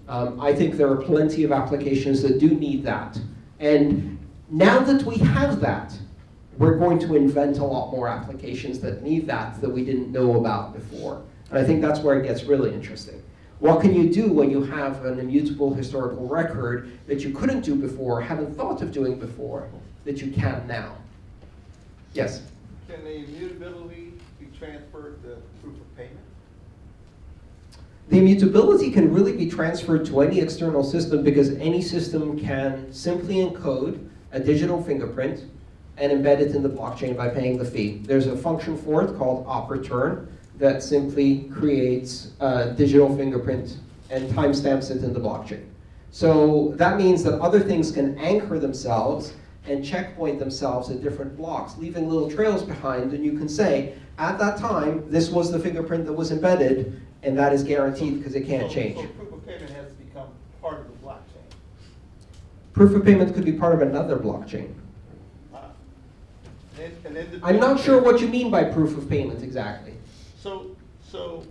Um, I think there are plenty of applications that do need that. And now that we have that, we're going to invent a lot more applications that need that that we didn't know about before. And I think that's where it gets really interesting. What can you do when you have an immutable historical record that you couldn't do before, haven't thought of doing before, that you can now? Yes? Can the immutability be transferred to proof of payment? The immutability can really be transferred to any external system because any system can simply encode a digital fingerprint and embed it in the blockchain by paying the fee. There's a function for it called OP_RETURN that simply creates a digital fingerprint and timestamps it in the blockchain. So that means that other things can anchor themselves and checkpoint themselves at different blocks, leaving little trails behind, and you can say, at that time, this was the fingerprint that was embedded, and that is guaranteed because it can't So- change. So proof of payment has become part of the blockchain. Proof of payment could be part of another blockchain. And and then the I'm not sure what you mean by proof of payment exactly. So, so.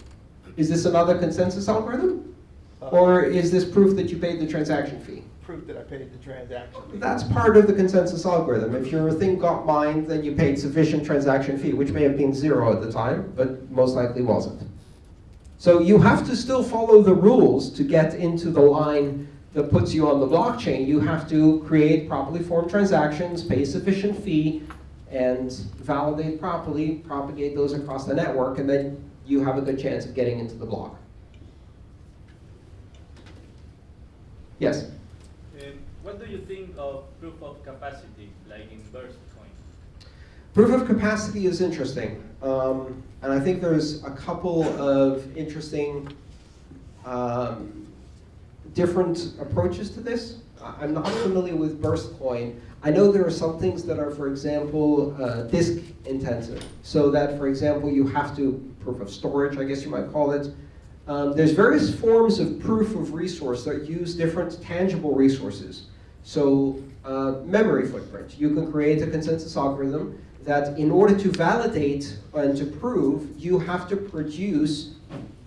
Is this another consensus algorithm? uh, Or is this proof that you paid the transaction fee? Proof that I paid the transaction. fee. That's part of the consensus algorithm. If your thing got mined, then you paid sufficient transaction fee, which may have been zero at the time, but most likely wasn't. So you have to still follow the rules to get into the line that puts you on the blockchain. You have to create properly formed transactions, pay sufficient fee, and validate properly, propagate those across the network, and then you have a good chance of getting into the block. Yes? Um, what do you think of proof of capacity, like in Burst coin? Proof of capacity is interesting, um, and I think there's a couple of interesting um, different approaches to this. I'm not familiar with Burstcoin. I know there are some things that are, for example, uh, disk intensive, so that, for example, you have to proof of storage, I guess you might call it. Um, there's various forms of proof of resource that use different tangible resources. So uh, memory footprint. You can create a consensus algorithm that in order to validate and to prove, you have to produce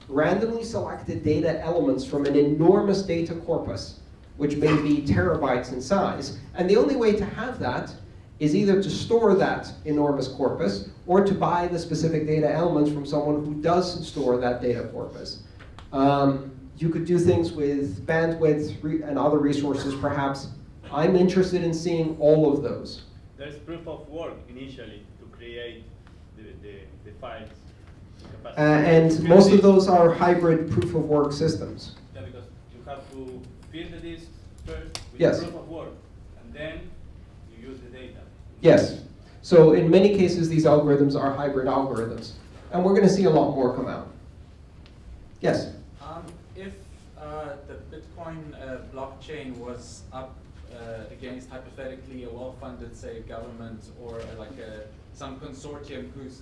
randomly selected data elements from an enormous data corpus, which may be terabytes in size. And the only way to have that is either to store that enormous corpus or to buy the specific data elements from someone who does store that data corpus. Um, you could do things with bandwidth and other resources, perhaps. I'm interested in seeing all of those. There's proof of work initially to create the, the, the files. Uh, and most of those are hybrid proof of work systems. Yeah, because you have to fill the disk first with Yes. proof of work, and then you use the data. Yes. So in many cases, these algorithms are hybrid algorithms. And we're going to see a lot more come out. Yes? Um, if uh, the Bitcoin uh, blockchain was up uh, against hypothetically a well-funded, say, government or uh, like a, some consortium whose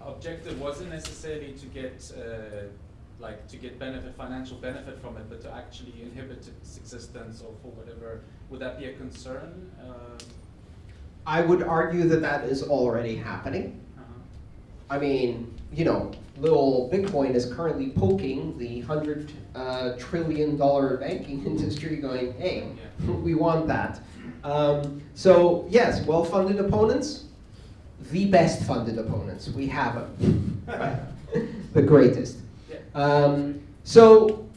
objective wasn't necessarily to get uh, like to get benefit, financial benefit from it, but to actually inhibit its existence or for whatever, would that be a concern? Uh, I would argue that that is already happening. uh-huh. I mean, you know, little Bitcoin is currently poking the hundred uh, trillion dollar banking industry, going, "Hey, we want that." Um, so yes, well-funded opponents, the best funded opponents. We have them, the greatest. Um, so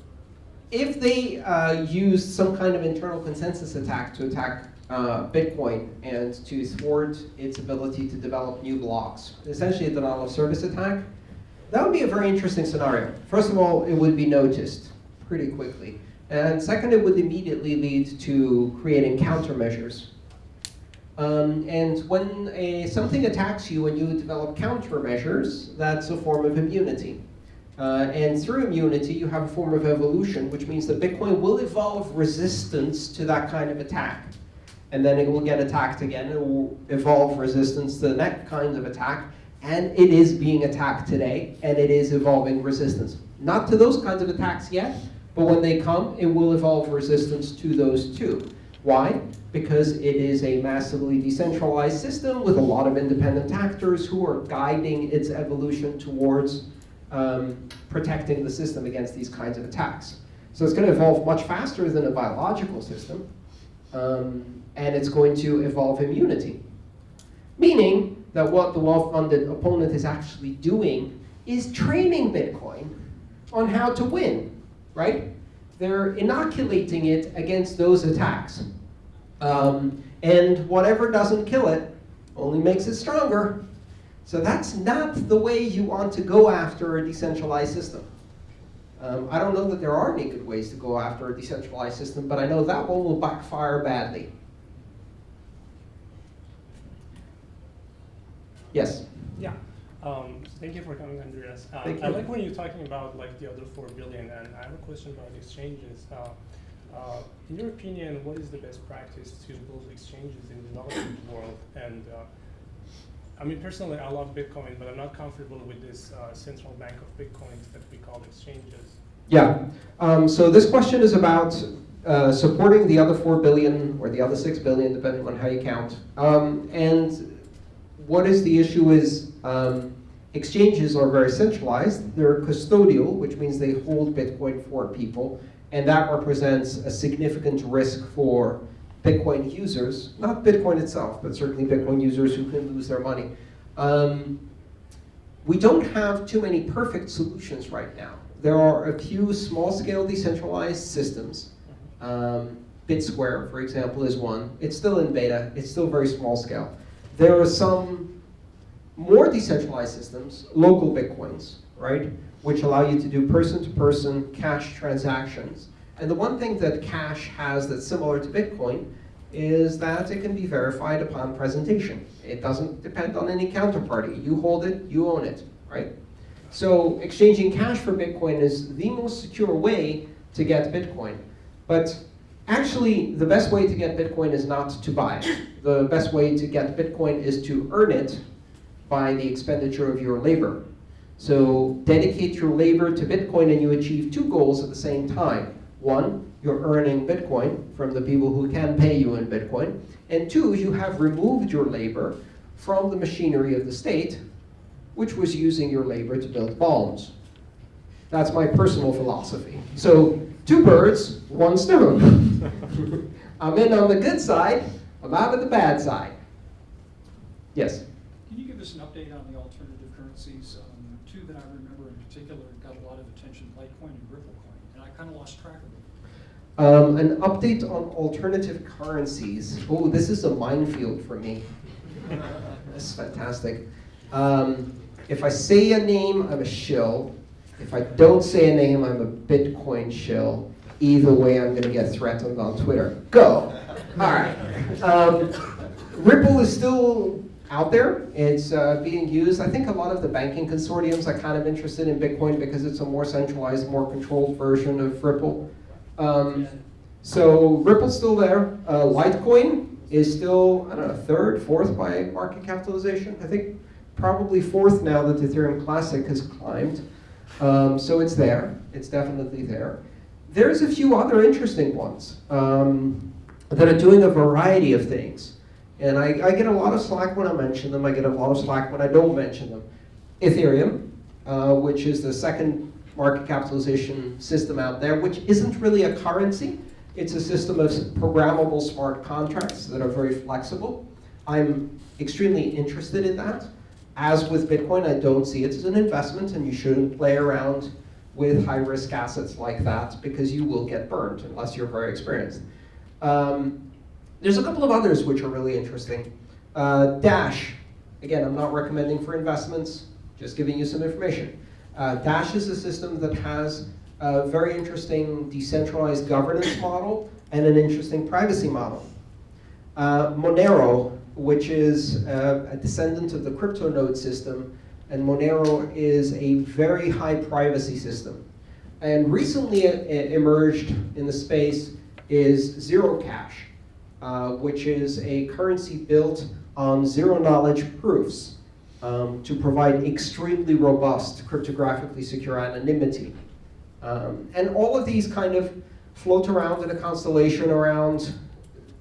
if they uh, use some kind of internal consensus attack to attack uh, Bitcoin and to thwart its ability to develop new blocks, essentially a denial of service attack, that would be a very interesting scenario. First of all, it would be noticed pretty quickly. And second, it would immediately lead to creating countermeasures. Um, and when a, something attacks you and you develop countermeasures, that's a form of immunity. Uh, and through immunity, you have a form of evolution, which means that Bitcoin will evolve resistance to that kind of attack. And then it will get attacked again, it will evolve resistance to the next kind of attack, and it is being attacked today, and it is evolving resistance. Not to those kinds of attacks yet, but when they come, it will evolve resistance to those too. Why? Because it is a massively decentralized system with a lot of independent actors who are guiding its evolution towards um, protecting the system against these kinds of attacks. So it's going to evolve much faster than a biological system, um, and it's going to evolve immunity. Meaning that what the well-funded opponent is actually doing is training Bitcoin on how to win, right? They're inoculating it against those attacks. Um, and whatever doesn't kill it only makes it stronger. So that's not the way you want to go after a decentralized system. Um, I don't know that there are any good ways to go after a decentralized system, but I know that one will backfire badly. Yes? Yeah. Um, thank you for coming, Andreas. Thank I like when you're talking about like the other four billion, and I have a question about exchanges. Uh, uh, in your opinion, what is the best practice to build exchanges in the developing world? And uh, I mean, personally, I love Bitcoin, but I'm not comfortable with this uh, central bank of Bitcoins that we call exchanges. Yeah. Um, so this question is about uh, supporting the other four billion or the other six billion, depending on how you count. Um, and what is the issue is um, exchanges are very centralized. They're custodial, which means they hold Bitcoin for people, and that represents a significant risk for Bitcoin users, not Bitcoin itself, but certainly Bitcoin users who can lose their money. Um, we don't have too many perfect solutions right now. There are a few small-scale decentralized systems. Um, BitSquare, for example, is one. It's still in beta. It's still very small scale. There are some more decentralized systems, LocalBitcoins, right, which allow you to do person-to-person cash transactions. And the one thing that Cash has that's similar to Bitcoin is that it can be verified upon presentation. It doesn't depend on any counterparty. You hold it, you own it, right? So exchanging cash for Bitcoin is the most secure way to get Bitcoin. But actually, the best way to get Bitcoin is not to buy it. The best way to get Bitcoin is to earn it by the expenditure of your labor. So dedicate your labor to Bitcoin and you achieve two goals at the same time. One, you're earning Bitcoin from the people who can pay you in Bitcoin. And two, you have removed your labor from the machinery of the state, which was using your labor to build bombs. That's my personal philosophy. So two birds, one stone. I'm in on the good side, I'm out of the bad side. Yes? Can you give us an update on the alternative currencies? Um, two that I remember in particular got a lot of attention, Litecoin and Ripplecoin, and I kind of lost track of. Um, an update on alternative currencies. Oh, this is a minefield for me. That's fantastic. Um, If I say a name, I'm a shill. If I don't say a name, I'm a Bitcoin shill. Either way, I'm going to get threatened on Twitter. Go. All right. Um, Ripple is still out there. It's uh, being used. I think a lot of the banking consortiums are kind of interested in Bitcoin because it's a more centralized, more controlled version of Ripple. Um, so Ripple's still there. Uh, Litecoin is still, I don't know, third, fourth by market capitalization. I think probably fourth now that Ethereum Classic has climbed. Um, so it's there. It's definitely there. There's a few other interesting ones um, that are doing a variety of things. And I, I, get a lot of slack when I mention them. I get a lot of slack when I don't mention them. Ethereum, uh, which is the second market capitalization system out there, which isn't really a currency. It's a system of programmable smart contracts that are very flexible. I'm extremely interested in that. As with Bitcoin, I don't see it as an investment, and you shouldn't play around with high-risk assets like that because you will get burned unless you're very experienced. Um, there's a couple of others which are really interesting. Uh, Dash, again, I'm not recommending for investments, just giving you some information. Uh, Dash is a system that has a very interesting decentralized governance model and an interesting privacy model. Uh, Monero, which is uh, a descendant of the CryptoNote system, and Monero is a very high privacy system. And recently emerged in the space is Zero Cash, uh, which is a currency built on zero knowledge proofs um, to provide extremely robust cryptographically secure anonymity. Um, and all of these kind of float around in a constellation around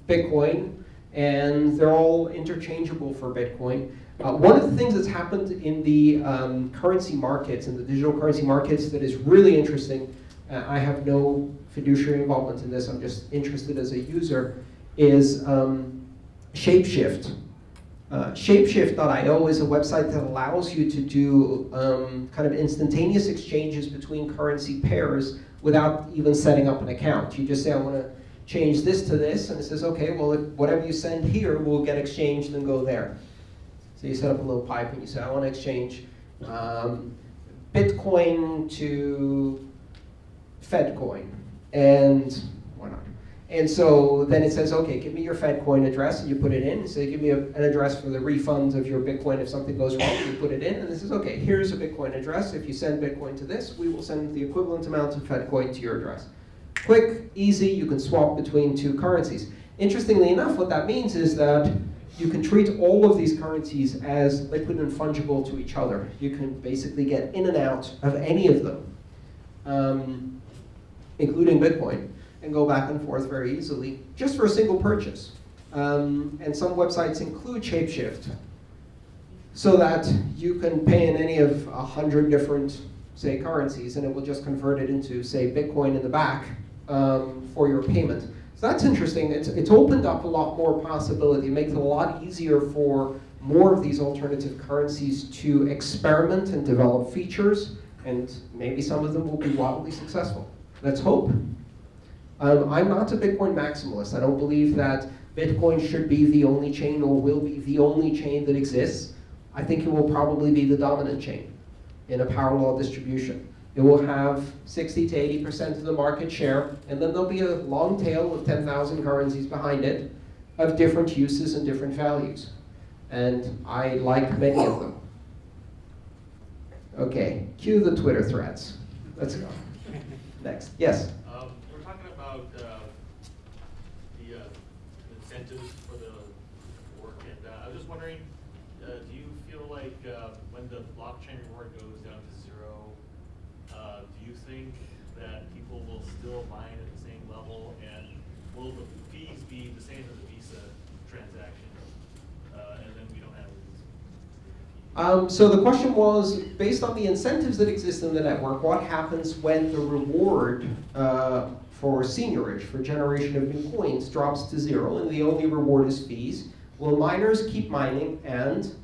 Bitcoin, and they're all interchangeable for Bitcoin. Uh, one of the things that's happened in the um, currency markets, in the digital currency markets, that is really interesting, uh, I have no fiduciary involvement in this, I'm just interested as a user, is um, Shapeshift. Uh, Shapeshift.io is a website that allows you to do um, kind of instantaneous exchanges between currency pairs without even setting up an account. You just say, I want to change this to this, and it says, okay, well, whatever you send here will get exchanged and go there. So you set up a little pipe and you say, I want to exchange um, Bitcoin to Fedcoin. And? And so then it says, okay, give me your FedCoin address, and you put it in. And say, give me a, an address for the refund of your Bitcoin if something goes wrong. You put it in, and it says, okay, here's a Bitcoin address. If you send Bitcoin to this, we will send the equivalent amount of FedCoin to your address. Quick, easy, you can swap between two currencies. Interestingly enough, what that means is that you can treat all of these currencies as liquid and fungible to each other. You can basically get in and out of any of them, um, including Bitcoin and go back and forth very easily, just for a single purchase. Um, and some websites include Shapeshift, so that you can pay in any of a hundred different, say, currencies, and it will just convert it into, say, Bitcoin in the back um, for your payment. So that's interesting. It's, it's opened up a lot more possibility. It makes it a lot easier for more of these alternative currencies to experiment and develop features, and maybe some of them will be wildly successful. Let's hope. Um, I'm not a Bitcoin maximalist. I don't believe that Bitcoin should be the only chain or will be the only chain that exists. I think it will probably be the dominant chain in a law distribution. It will have 60 to 80% of the market share, and then there'll be a long tail of 10,000 currencies behind it of different uses and different values. And I like many of them. Okay, cue the Twitter threads. Let's go. Next, yes? about uh, the uh, incentives for the work, and uh, I was just wondering, uh, do you feel like uh, when the blockchain reward goes down to zero, uh, do you think that people will still mine at the same level, and will the fees be the same as a Visa transaction, and then we don't have um, so the question was, based on the incentives that exist in the network, what happens when the reward uh, for seigniorage, for generation of new coins, drops to zero, and the only reward is fees. Will miners keep mining, and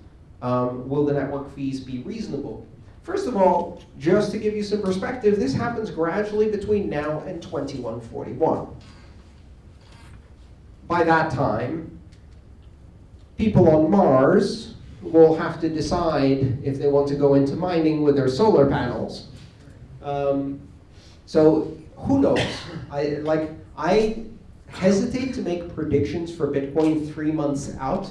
um, will the network fees be reasonable? First of all, just to give you some perspective, this happens gradually between now and 2141. By that time, people on Mars will have to decide if they want to go into mining with their solar panels. Um, so who knows? I like I hesitate to make predictions for Bitcoin three months out.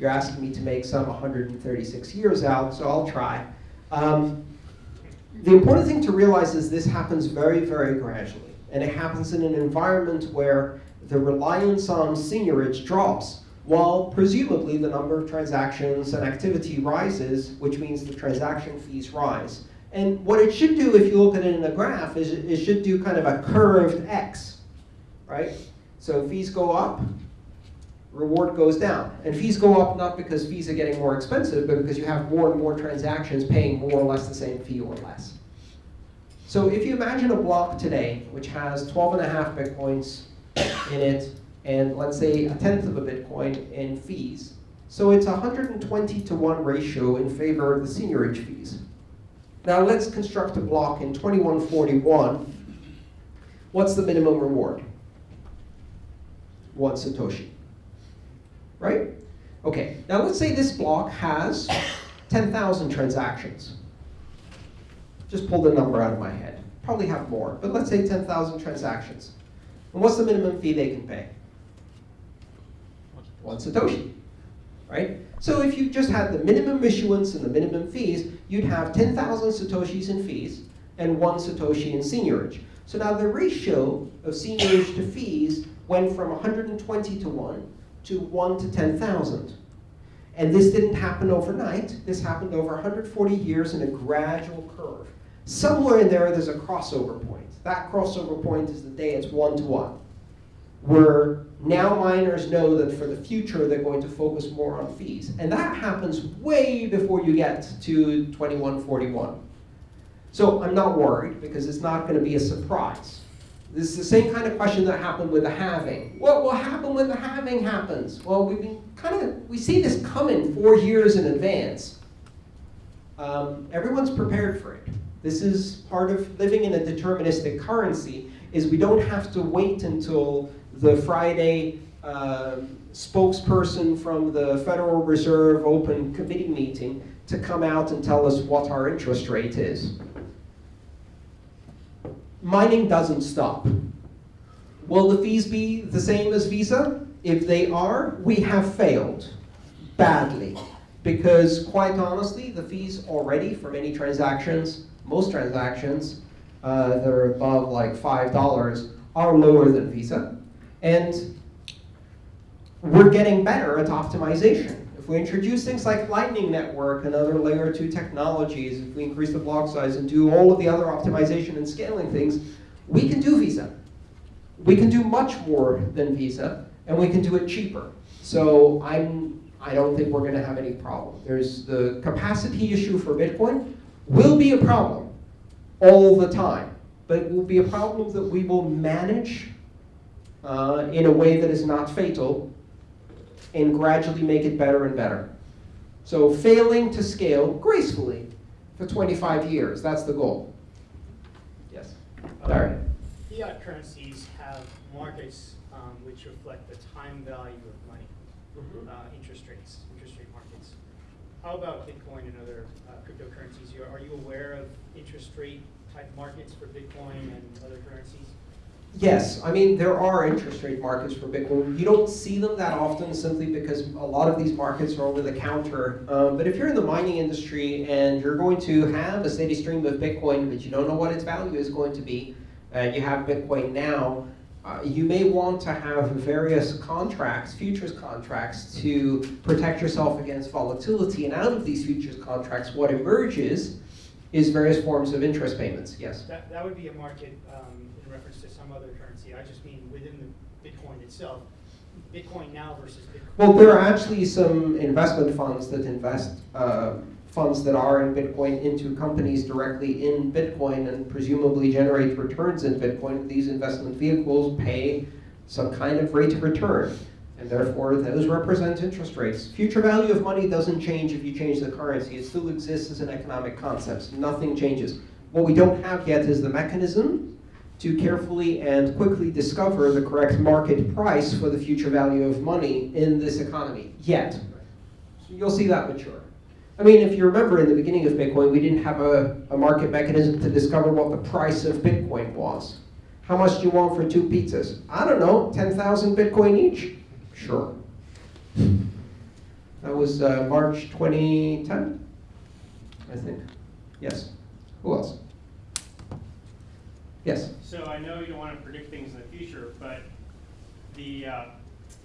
You're asking me to make some 136 years out, so I'll try. Um, the important thing to realize is this happens very, very gradually. And it happens in an environment where the reliance on seigniorage drops, while presumably the number of transactions and activity rises, which means the transaction fees rise. And what it should do, if you look at it in a graph, is it should do kind of a curved X, right? So fees go up, reward goes down. And fees go up not because fees are getting more expensive, but because you have more and more transactions paying more or less the same fee or less. So if you imagine a block today, which has 12 and a half Bitcoins in it, and let's say a tenth of a Bitcoin in fees. So it's a 120 to 1 ratio in favor of the seigniorage fees. Now let's construct a block in 2141. What's the minimum reward? One Satoshi. Right? Okay, now let's say this block has 10,000 transactions. Just pull the number out of my head. Probably have more, but let's say 10,000 transactions. And what's the minimum fee they can pay? One Satoshi, right? So if you just had the minimum issuance and the minimum fees, you'd have 10,000 Satoshis in fees and one Satoshi in seigniorage. So now the ratio of seigniorage to fees went from 120 to 1 to 1 to 10,000. And this didn't happen overnight. This happened over 140 years in a gradual curve. Somewhere in there, there's a crossover point. That crossover point is the day it's one to one, where now miners know that for the future, they're going to focus more on fees. And that happens way before you get to 2141. So I'm not worried, because it's not going to be a surprise. This is the same kind of question that happened with the halving. What will happen when the halving happens? Well, we've been kind of, we see this coming four years in advance. Um, everyone's prepared for it. This is part of living in a deterministic currency, is we don't have to wait until the Friday uh, spokesperson from the Federal Reserve open committee meeting to come out and tell us what our interest rate is mining doesn't stop. Will the fees be the same as Visa? If they are, we have failed badly. Because quite honestly, the fees already for many transactions, most transactions uh, that are above like $5 are lower than Visa. And we're getting better at optimization. If we introduce things like Lightning Network and other layer two technologies, if we increase the block size and do all of the other optimization and scaling things, we can do Visa. We can do much more than Visa, and we can do it cheaper. So I'm, I don't think we're going to have any problem. There's the capacity issue for Bitcoin will be a problem all the time, but it will be a problem that we will manage uh, in a way that is not fatal and gradually make it better and better. So failing to scale gracefully for 25 years, that's the goal. Yes, Larry. Fiat currencies have markets um, which reflect the time value of money, mm -hmm. uh, interest rates, interest rate markets. How about Bitcoin and other uh, cryptocurrencies? Are you aware of interest rate type markets for Bitcoin and other currencies? Yes, I mean, there are interest rate markets for Bitcoin. You don't see them that often simply because a lot of these markets are over the counter. Um, but if you're in the mining industry and you're going to have a steady stream of Bitcoin, but you don't know what its value is going to be, and you have Bitcoin now, uh, you may want to have various contracts, futures contracts, to protect yourself against volatility. And out of these futures contracts, what emerges is various forms of interest payments. Yes? That, that would be a market um, reference to some other currency. I just mean within the Bitcoin itself. Bitcoin now versus Bitcoin. Well, there are actually some investment funds that invest uh, funds that are in Bitcoin into companies directly in Bitcoin and presumably generate returns in Bitcoin. These investment vehicles pay some kind of rate of return. And therefore, those represent interest rates. Future value of money doesn't change if you change the currency. It still exists as an economic concept. Nothing changes. What we don't have yet is the mechanism to carefully and quickly discover the correct market price for the future value of money in this economy, yet. you'll see that mature. I mean, if you remember in the beginning of Bitcoin, we didn't have a, a market mechanism to discover what the price of Bitcoin was. How much do you want for two pizzas? I don't know, 10,000 Bitcoin each? Sure. That was uh, March 2010, I think. Yes. Who else? Yes. So I know you don't want to predict things in the future, but the, uh,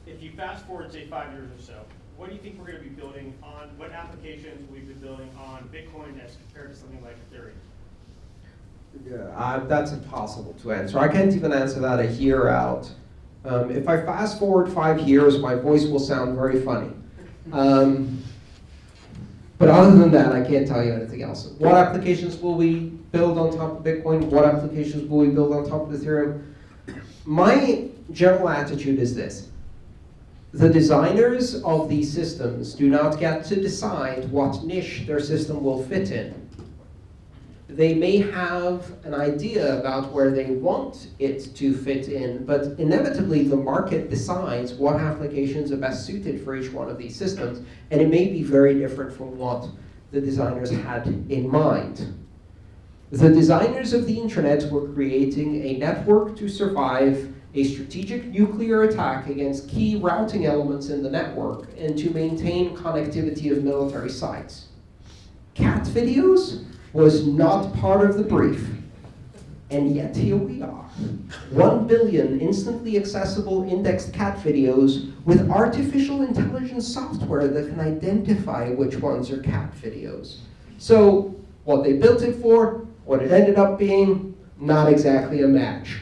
if you fast forward, say, five years or so, what do you think we're going to be building on, what applications will we be building on Bitcoin as compared to something like Ethereum? Yeah, uh, that's impossible to answer. I can't even answer that a year out. Um, if I fast forward five years, my voice will sound very funny. Um, but other than that, I can't tell you anything else. What applications will we build on top of Bitcoin? What applications will we build on top of Ethereum? My general attitude is this. The designers of these systems do not get to decide what niche their system will fit in they may have an idea about where they want it to fit in, but inevitably the market decides what applications are best suited for each one of these systems, and it may be very different from what the designers had in mind. The designers of the internet were creating a network to survive a strategic nuclear attack against key routing elements in the network and to maintain connectivity of military sites. Cat videos was not part of the brief. And yet here we are. One billion instantly accessible indexed cat videos with artificial intelligence software that can identify which ones are cat videos. So what they built it for, what it ended up being, not exactly a match.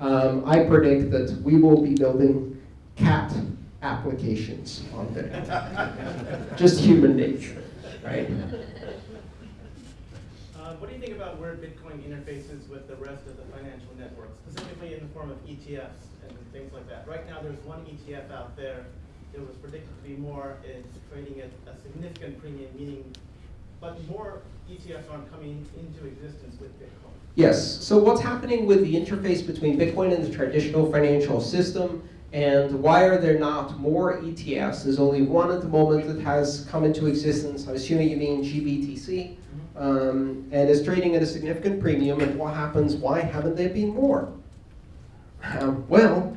Um, I predict that we will be building cat applications on Bitcoin. Just human nature, right? Um, what do you think about where Bitcoin interfaces with the rest of the financial networks, specifically in the form of ETFs and things like that? Right now, there's one ETF out there that was predicted to be more, it's trading at a significant premium, meaning, but more ETFs aren't coming into existence with Bitcoin. Yes, so what's happening with the interface between Bitcoin and the traditional financial system and why are there not more ETFs? There's only one at the moment that has come into existence. I'm assuming you mean GBTC um, and is trading at a significant premium, and what happens, why haven't there been more? Um, well,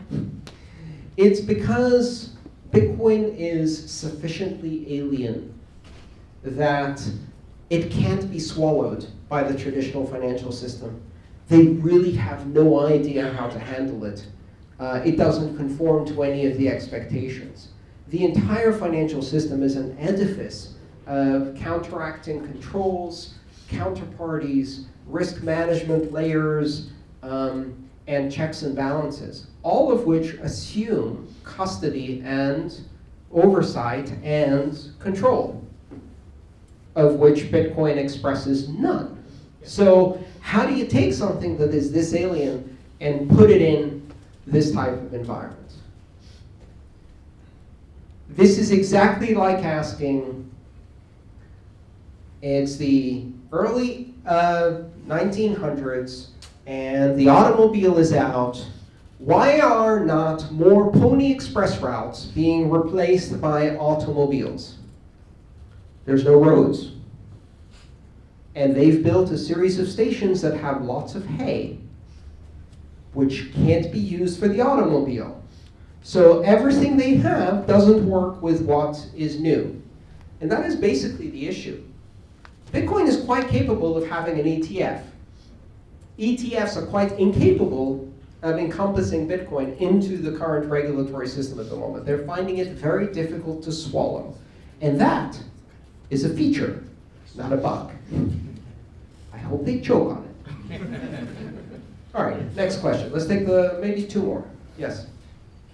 it's because Bitcoin is sufficiently alien that it can't be swallowed by the traditional financial system. They really have no idea how to handle it. Uh, it doesn't conform to any of the expectations. The entire financial system is an edifice of counteracting controls, counterparties, risk management layers, um, and checks and balances, all of which assume custody and oversight and control, of which Bitcoin expresses none. So how do you take something that is this alien and put it in this type of environment? This is exactly like asking it's the early uh, 1900s, and the automobile is out. Why are not more Pony Express routes being replaced by automobiles? There's no roads. And they've built a series of stations that have lots of hay, which can't be used for the automobile. So everything they have doesn't work with what is new. And that is basically the issue. Bitcoin is quite capable of having an ETF. ETFs are quite incapable of encompassing Bitcoin into the current regulatory system at the moment. They're finding it very difficult to swallow. And that is a feature, not a bug. I hope they choke on it. All right, next question. Let's take the maybe two more. Yes?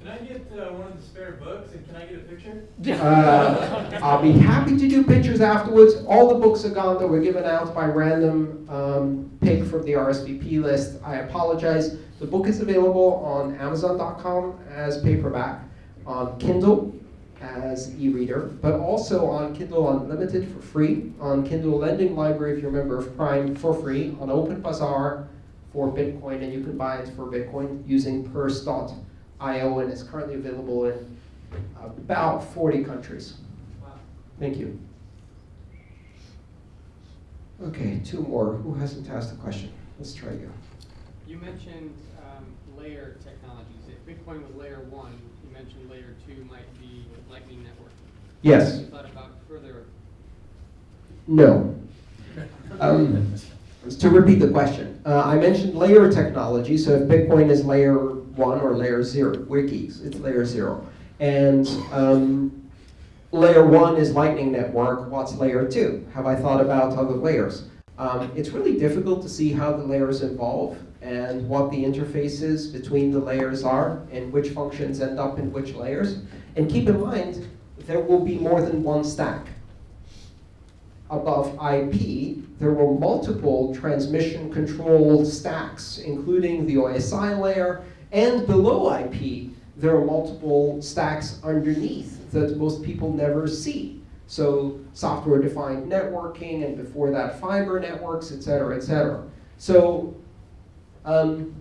Can I get uh, one of the spare books and can I get a picture? Uh, I'll be happy to do pictures afterwards. All the books are gone that were given out by random um, pick from the RSVP list. I apologize. The book is available on Amazon.com as paperback, on Kindle as e-reader, but also on Kindle Unlimited for free, on Kindle Lending Library if you're a member of Prime for free, on Open Bazaar for Bitcoin, and you can buy it for Bitcoin using Purse.io, and is currently available in about 40 countries. Wow. Thank you. Okay, two more. Who hasn't asked a question? Let's try you. You mentioned um, layer technologies. If Bitcoin was layer one, you mentioned layer two might be Lightning Network. Yes. Have you thought about further? No. Um, to repeat the question, uh, I mentioned layer technology. So if Bitcoin is layer one or layer zero, wikis, it's layer zero. And um, layer one is Lightning Network. What's layer two? Have I thought about other layers? Um, it's really difficult to see how the layers evolve and what the interfaces between the layers are and which functions end up in which layers. And keep in mind, there will be more than one stack. Above IP, there were multiple transmission control stacks, including the OSI layer, and below IP, there are multiple stacks underneath that most people never see. So software-defined networking, and before that, fiber networks, et cetera, et cetera. So um,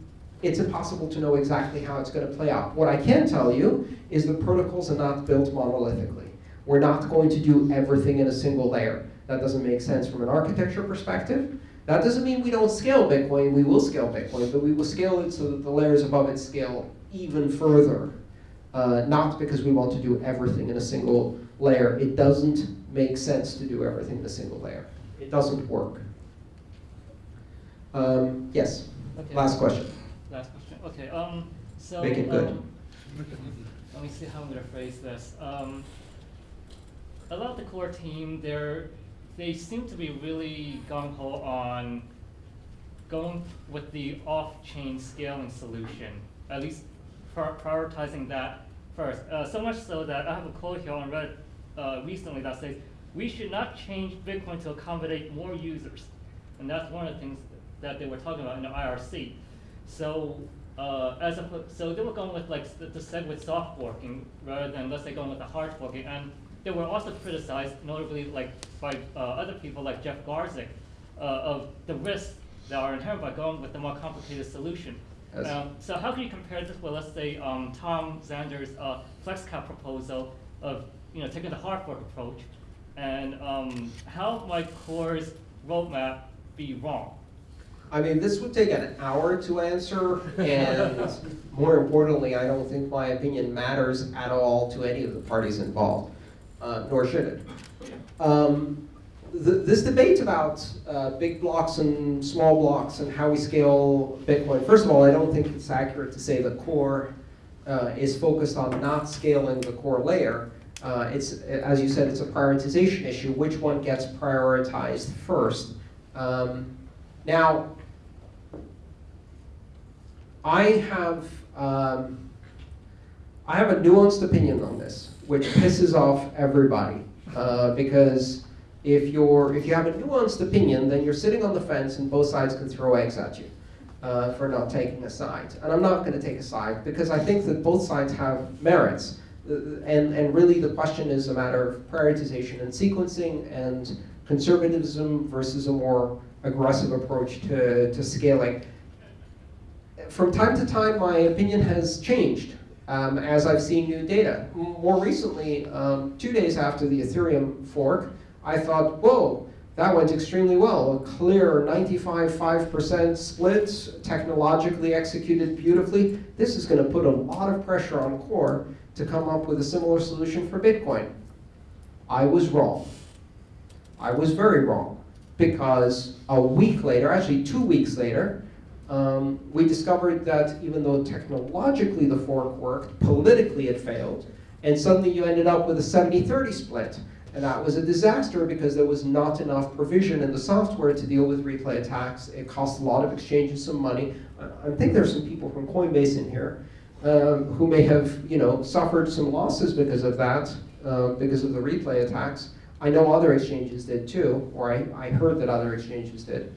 it's impossible to know exactly how it's going to play out. What I can tell you is the protocols are not built monolithically. We're not going to do everything in a single layer. That doesn't make sense from an architecture perspective. That doesn't mean we don't scale Bitcoin. We will scale Bitcoin, but we will scale it so that the layers above it scale even further. Uh, not because we want to do everything in a single layer. It doesn't make sense to do everything in a single layer. It doesn't work. Um, yes. Okay. Last question. Last question. Okay. Um. So. Make it good. Um, let me see how I'm gonna phrase this. Um, a lot of the core team, they're they seem to be really gung ho on going with the off-chain scaling solution. At least pri- prioritizing that first. Uh, so much so that I have a quote here on Reddit uh, recently that says, "We should not change Bitcoin to accommodate more users," and that's one of the things that they were talking about in the IRC. So uh, as a, so they were going with like the, the said with soft forking rather than let's say going with the hard forking, and they were also criticized, notably like by uh, other people like Jeff Garzik, uh, of the risks that are inherent by going with the more complicated solution. Yes. Um, so how can you compare this with, let's say, um, Tom Zander's uh, FlexCap proposal of you know taking the hard fork approach, and um, how might Core's roadmap be wrong? I mean, this would take an hour to answer, and more importantly, I don't think my opinion matters at all to any of the parties involved, uh, nor should it. Um, th this debate about uh, big blocks and small blocks and how we scale Bitcoin, first of all, I don't think it's accurate to say the core uh, is focused on not scaling the core layer. Uh, it's, as you said, it's a prioritization issue. Which one gets prioritized first? Um, now, I have um, I have a nuanced opinion on this, which pisses off everybody uh, because if you're if you have a nuanced opinion, then you're sitting on the fence and both sides can throw eggs at you uh, for not taking a side. And I'm not going to take a side because I think that both sides have merits. Uh, And, and really the question is a matter of prioritization and sequencing and conservatism versus a more aggressive approach to, to scaling. From time to time, my opinion has changed um, as I've seen new data. More recently, um, two days after the Ethereum fork, I thought, whoa, that went extremely well. A clear 95-5% split, technologically executed beautifully. This is going to put a lot of pressure on Core to come up with a similar solution for Bitcoin. I was wrong. I was very wrong because a week later, actually two weeks later, um, we discovered that even though technologically the fork worked, politically it failed, and suddenly you ended up with a 70-30 split. And that was a disaster because there was not enough provision in the software to deal with replay attacks. It cost a lot of exchanges some money. I, I think there's some people from Coinbase in here um, who may have you know, suffered some losses because of that, uh, because of the replay attacks. I know other exchanges did too, or I, I heard that other exchanges did.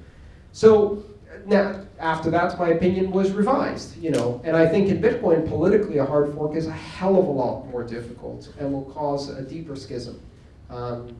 So now, after that, my opinion was revised, you know, and I think in Bitcoin, politically, a hard fork is a hell of a lot more difficult and will cause a deeper schism. Um,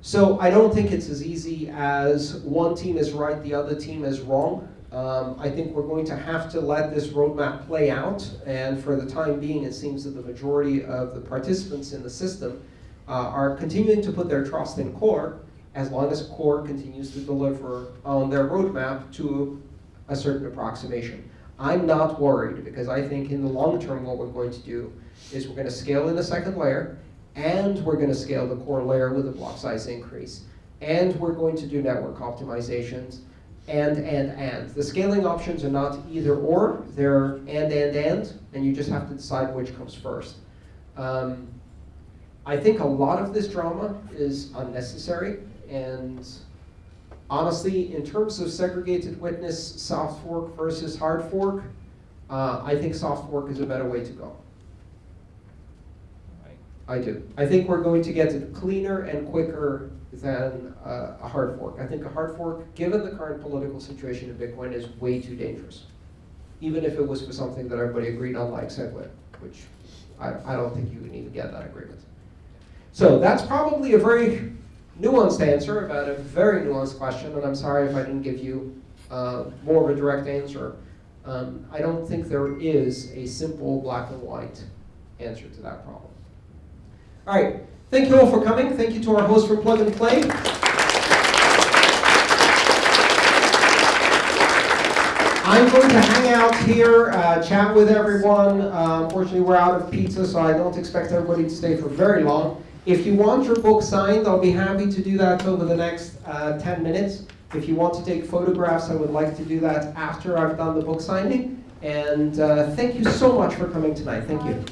so I don't think it's as easy as one team is right, the other team is wrong. Um, I think we're going to have to let this roadmap play out, and for the time being, it seems that the majority of the participants in the system uh, are continuing to put their trust in Core as long as Core continues to deliver on their roadmap to a certain approximation. I'm not worried because I think in the long term what we're going to do is we're going to scale in the second layer and we're going to scale the core layer with a block size increase. And we're going to do network optimizations and, and, and. The scaling options are not either or, they're and, and, and, and you just have to decide which comes first. Um, I think a lot of this drama is unnecessary, and honestly, in terms of segregated witness, soft fork versus hard fork, uh, I think soft fork is a better way to go. I do. I think we're going to get it cleaner and quicker than uh, a hard fork. I think a hard fork, given the current political situation in Bitcoin, is way too dangerous. Even if it was for something that everybody agreed on, like SegWit, which I, I don't think you can even get that agreement. So that's probably a very nuanced answer about a very nuanced question, and I'm sorry if I didn't give you uh, more of a direct answer. Um, I don't think there is a simple black and white answer to that problem. All right, thank you all for coming. Thank you to our host for Plug and Play. I'm going to hang out here, uh, chat with everyone. Uh, unfortunately, we're out of pizza, so I don't expect everybody to stay for very long. If you want your book signed, I'll be happy to do that over the next uh, 10 minutes. If you want to take photographs, I would like to do that after I've done the book signing. And uh, thank you so much for coming tonight. Thank you.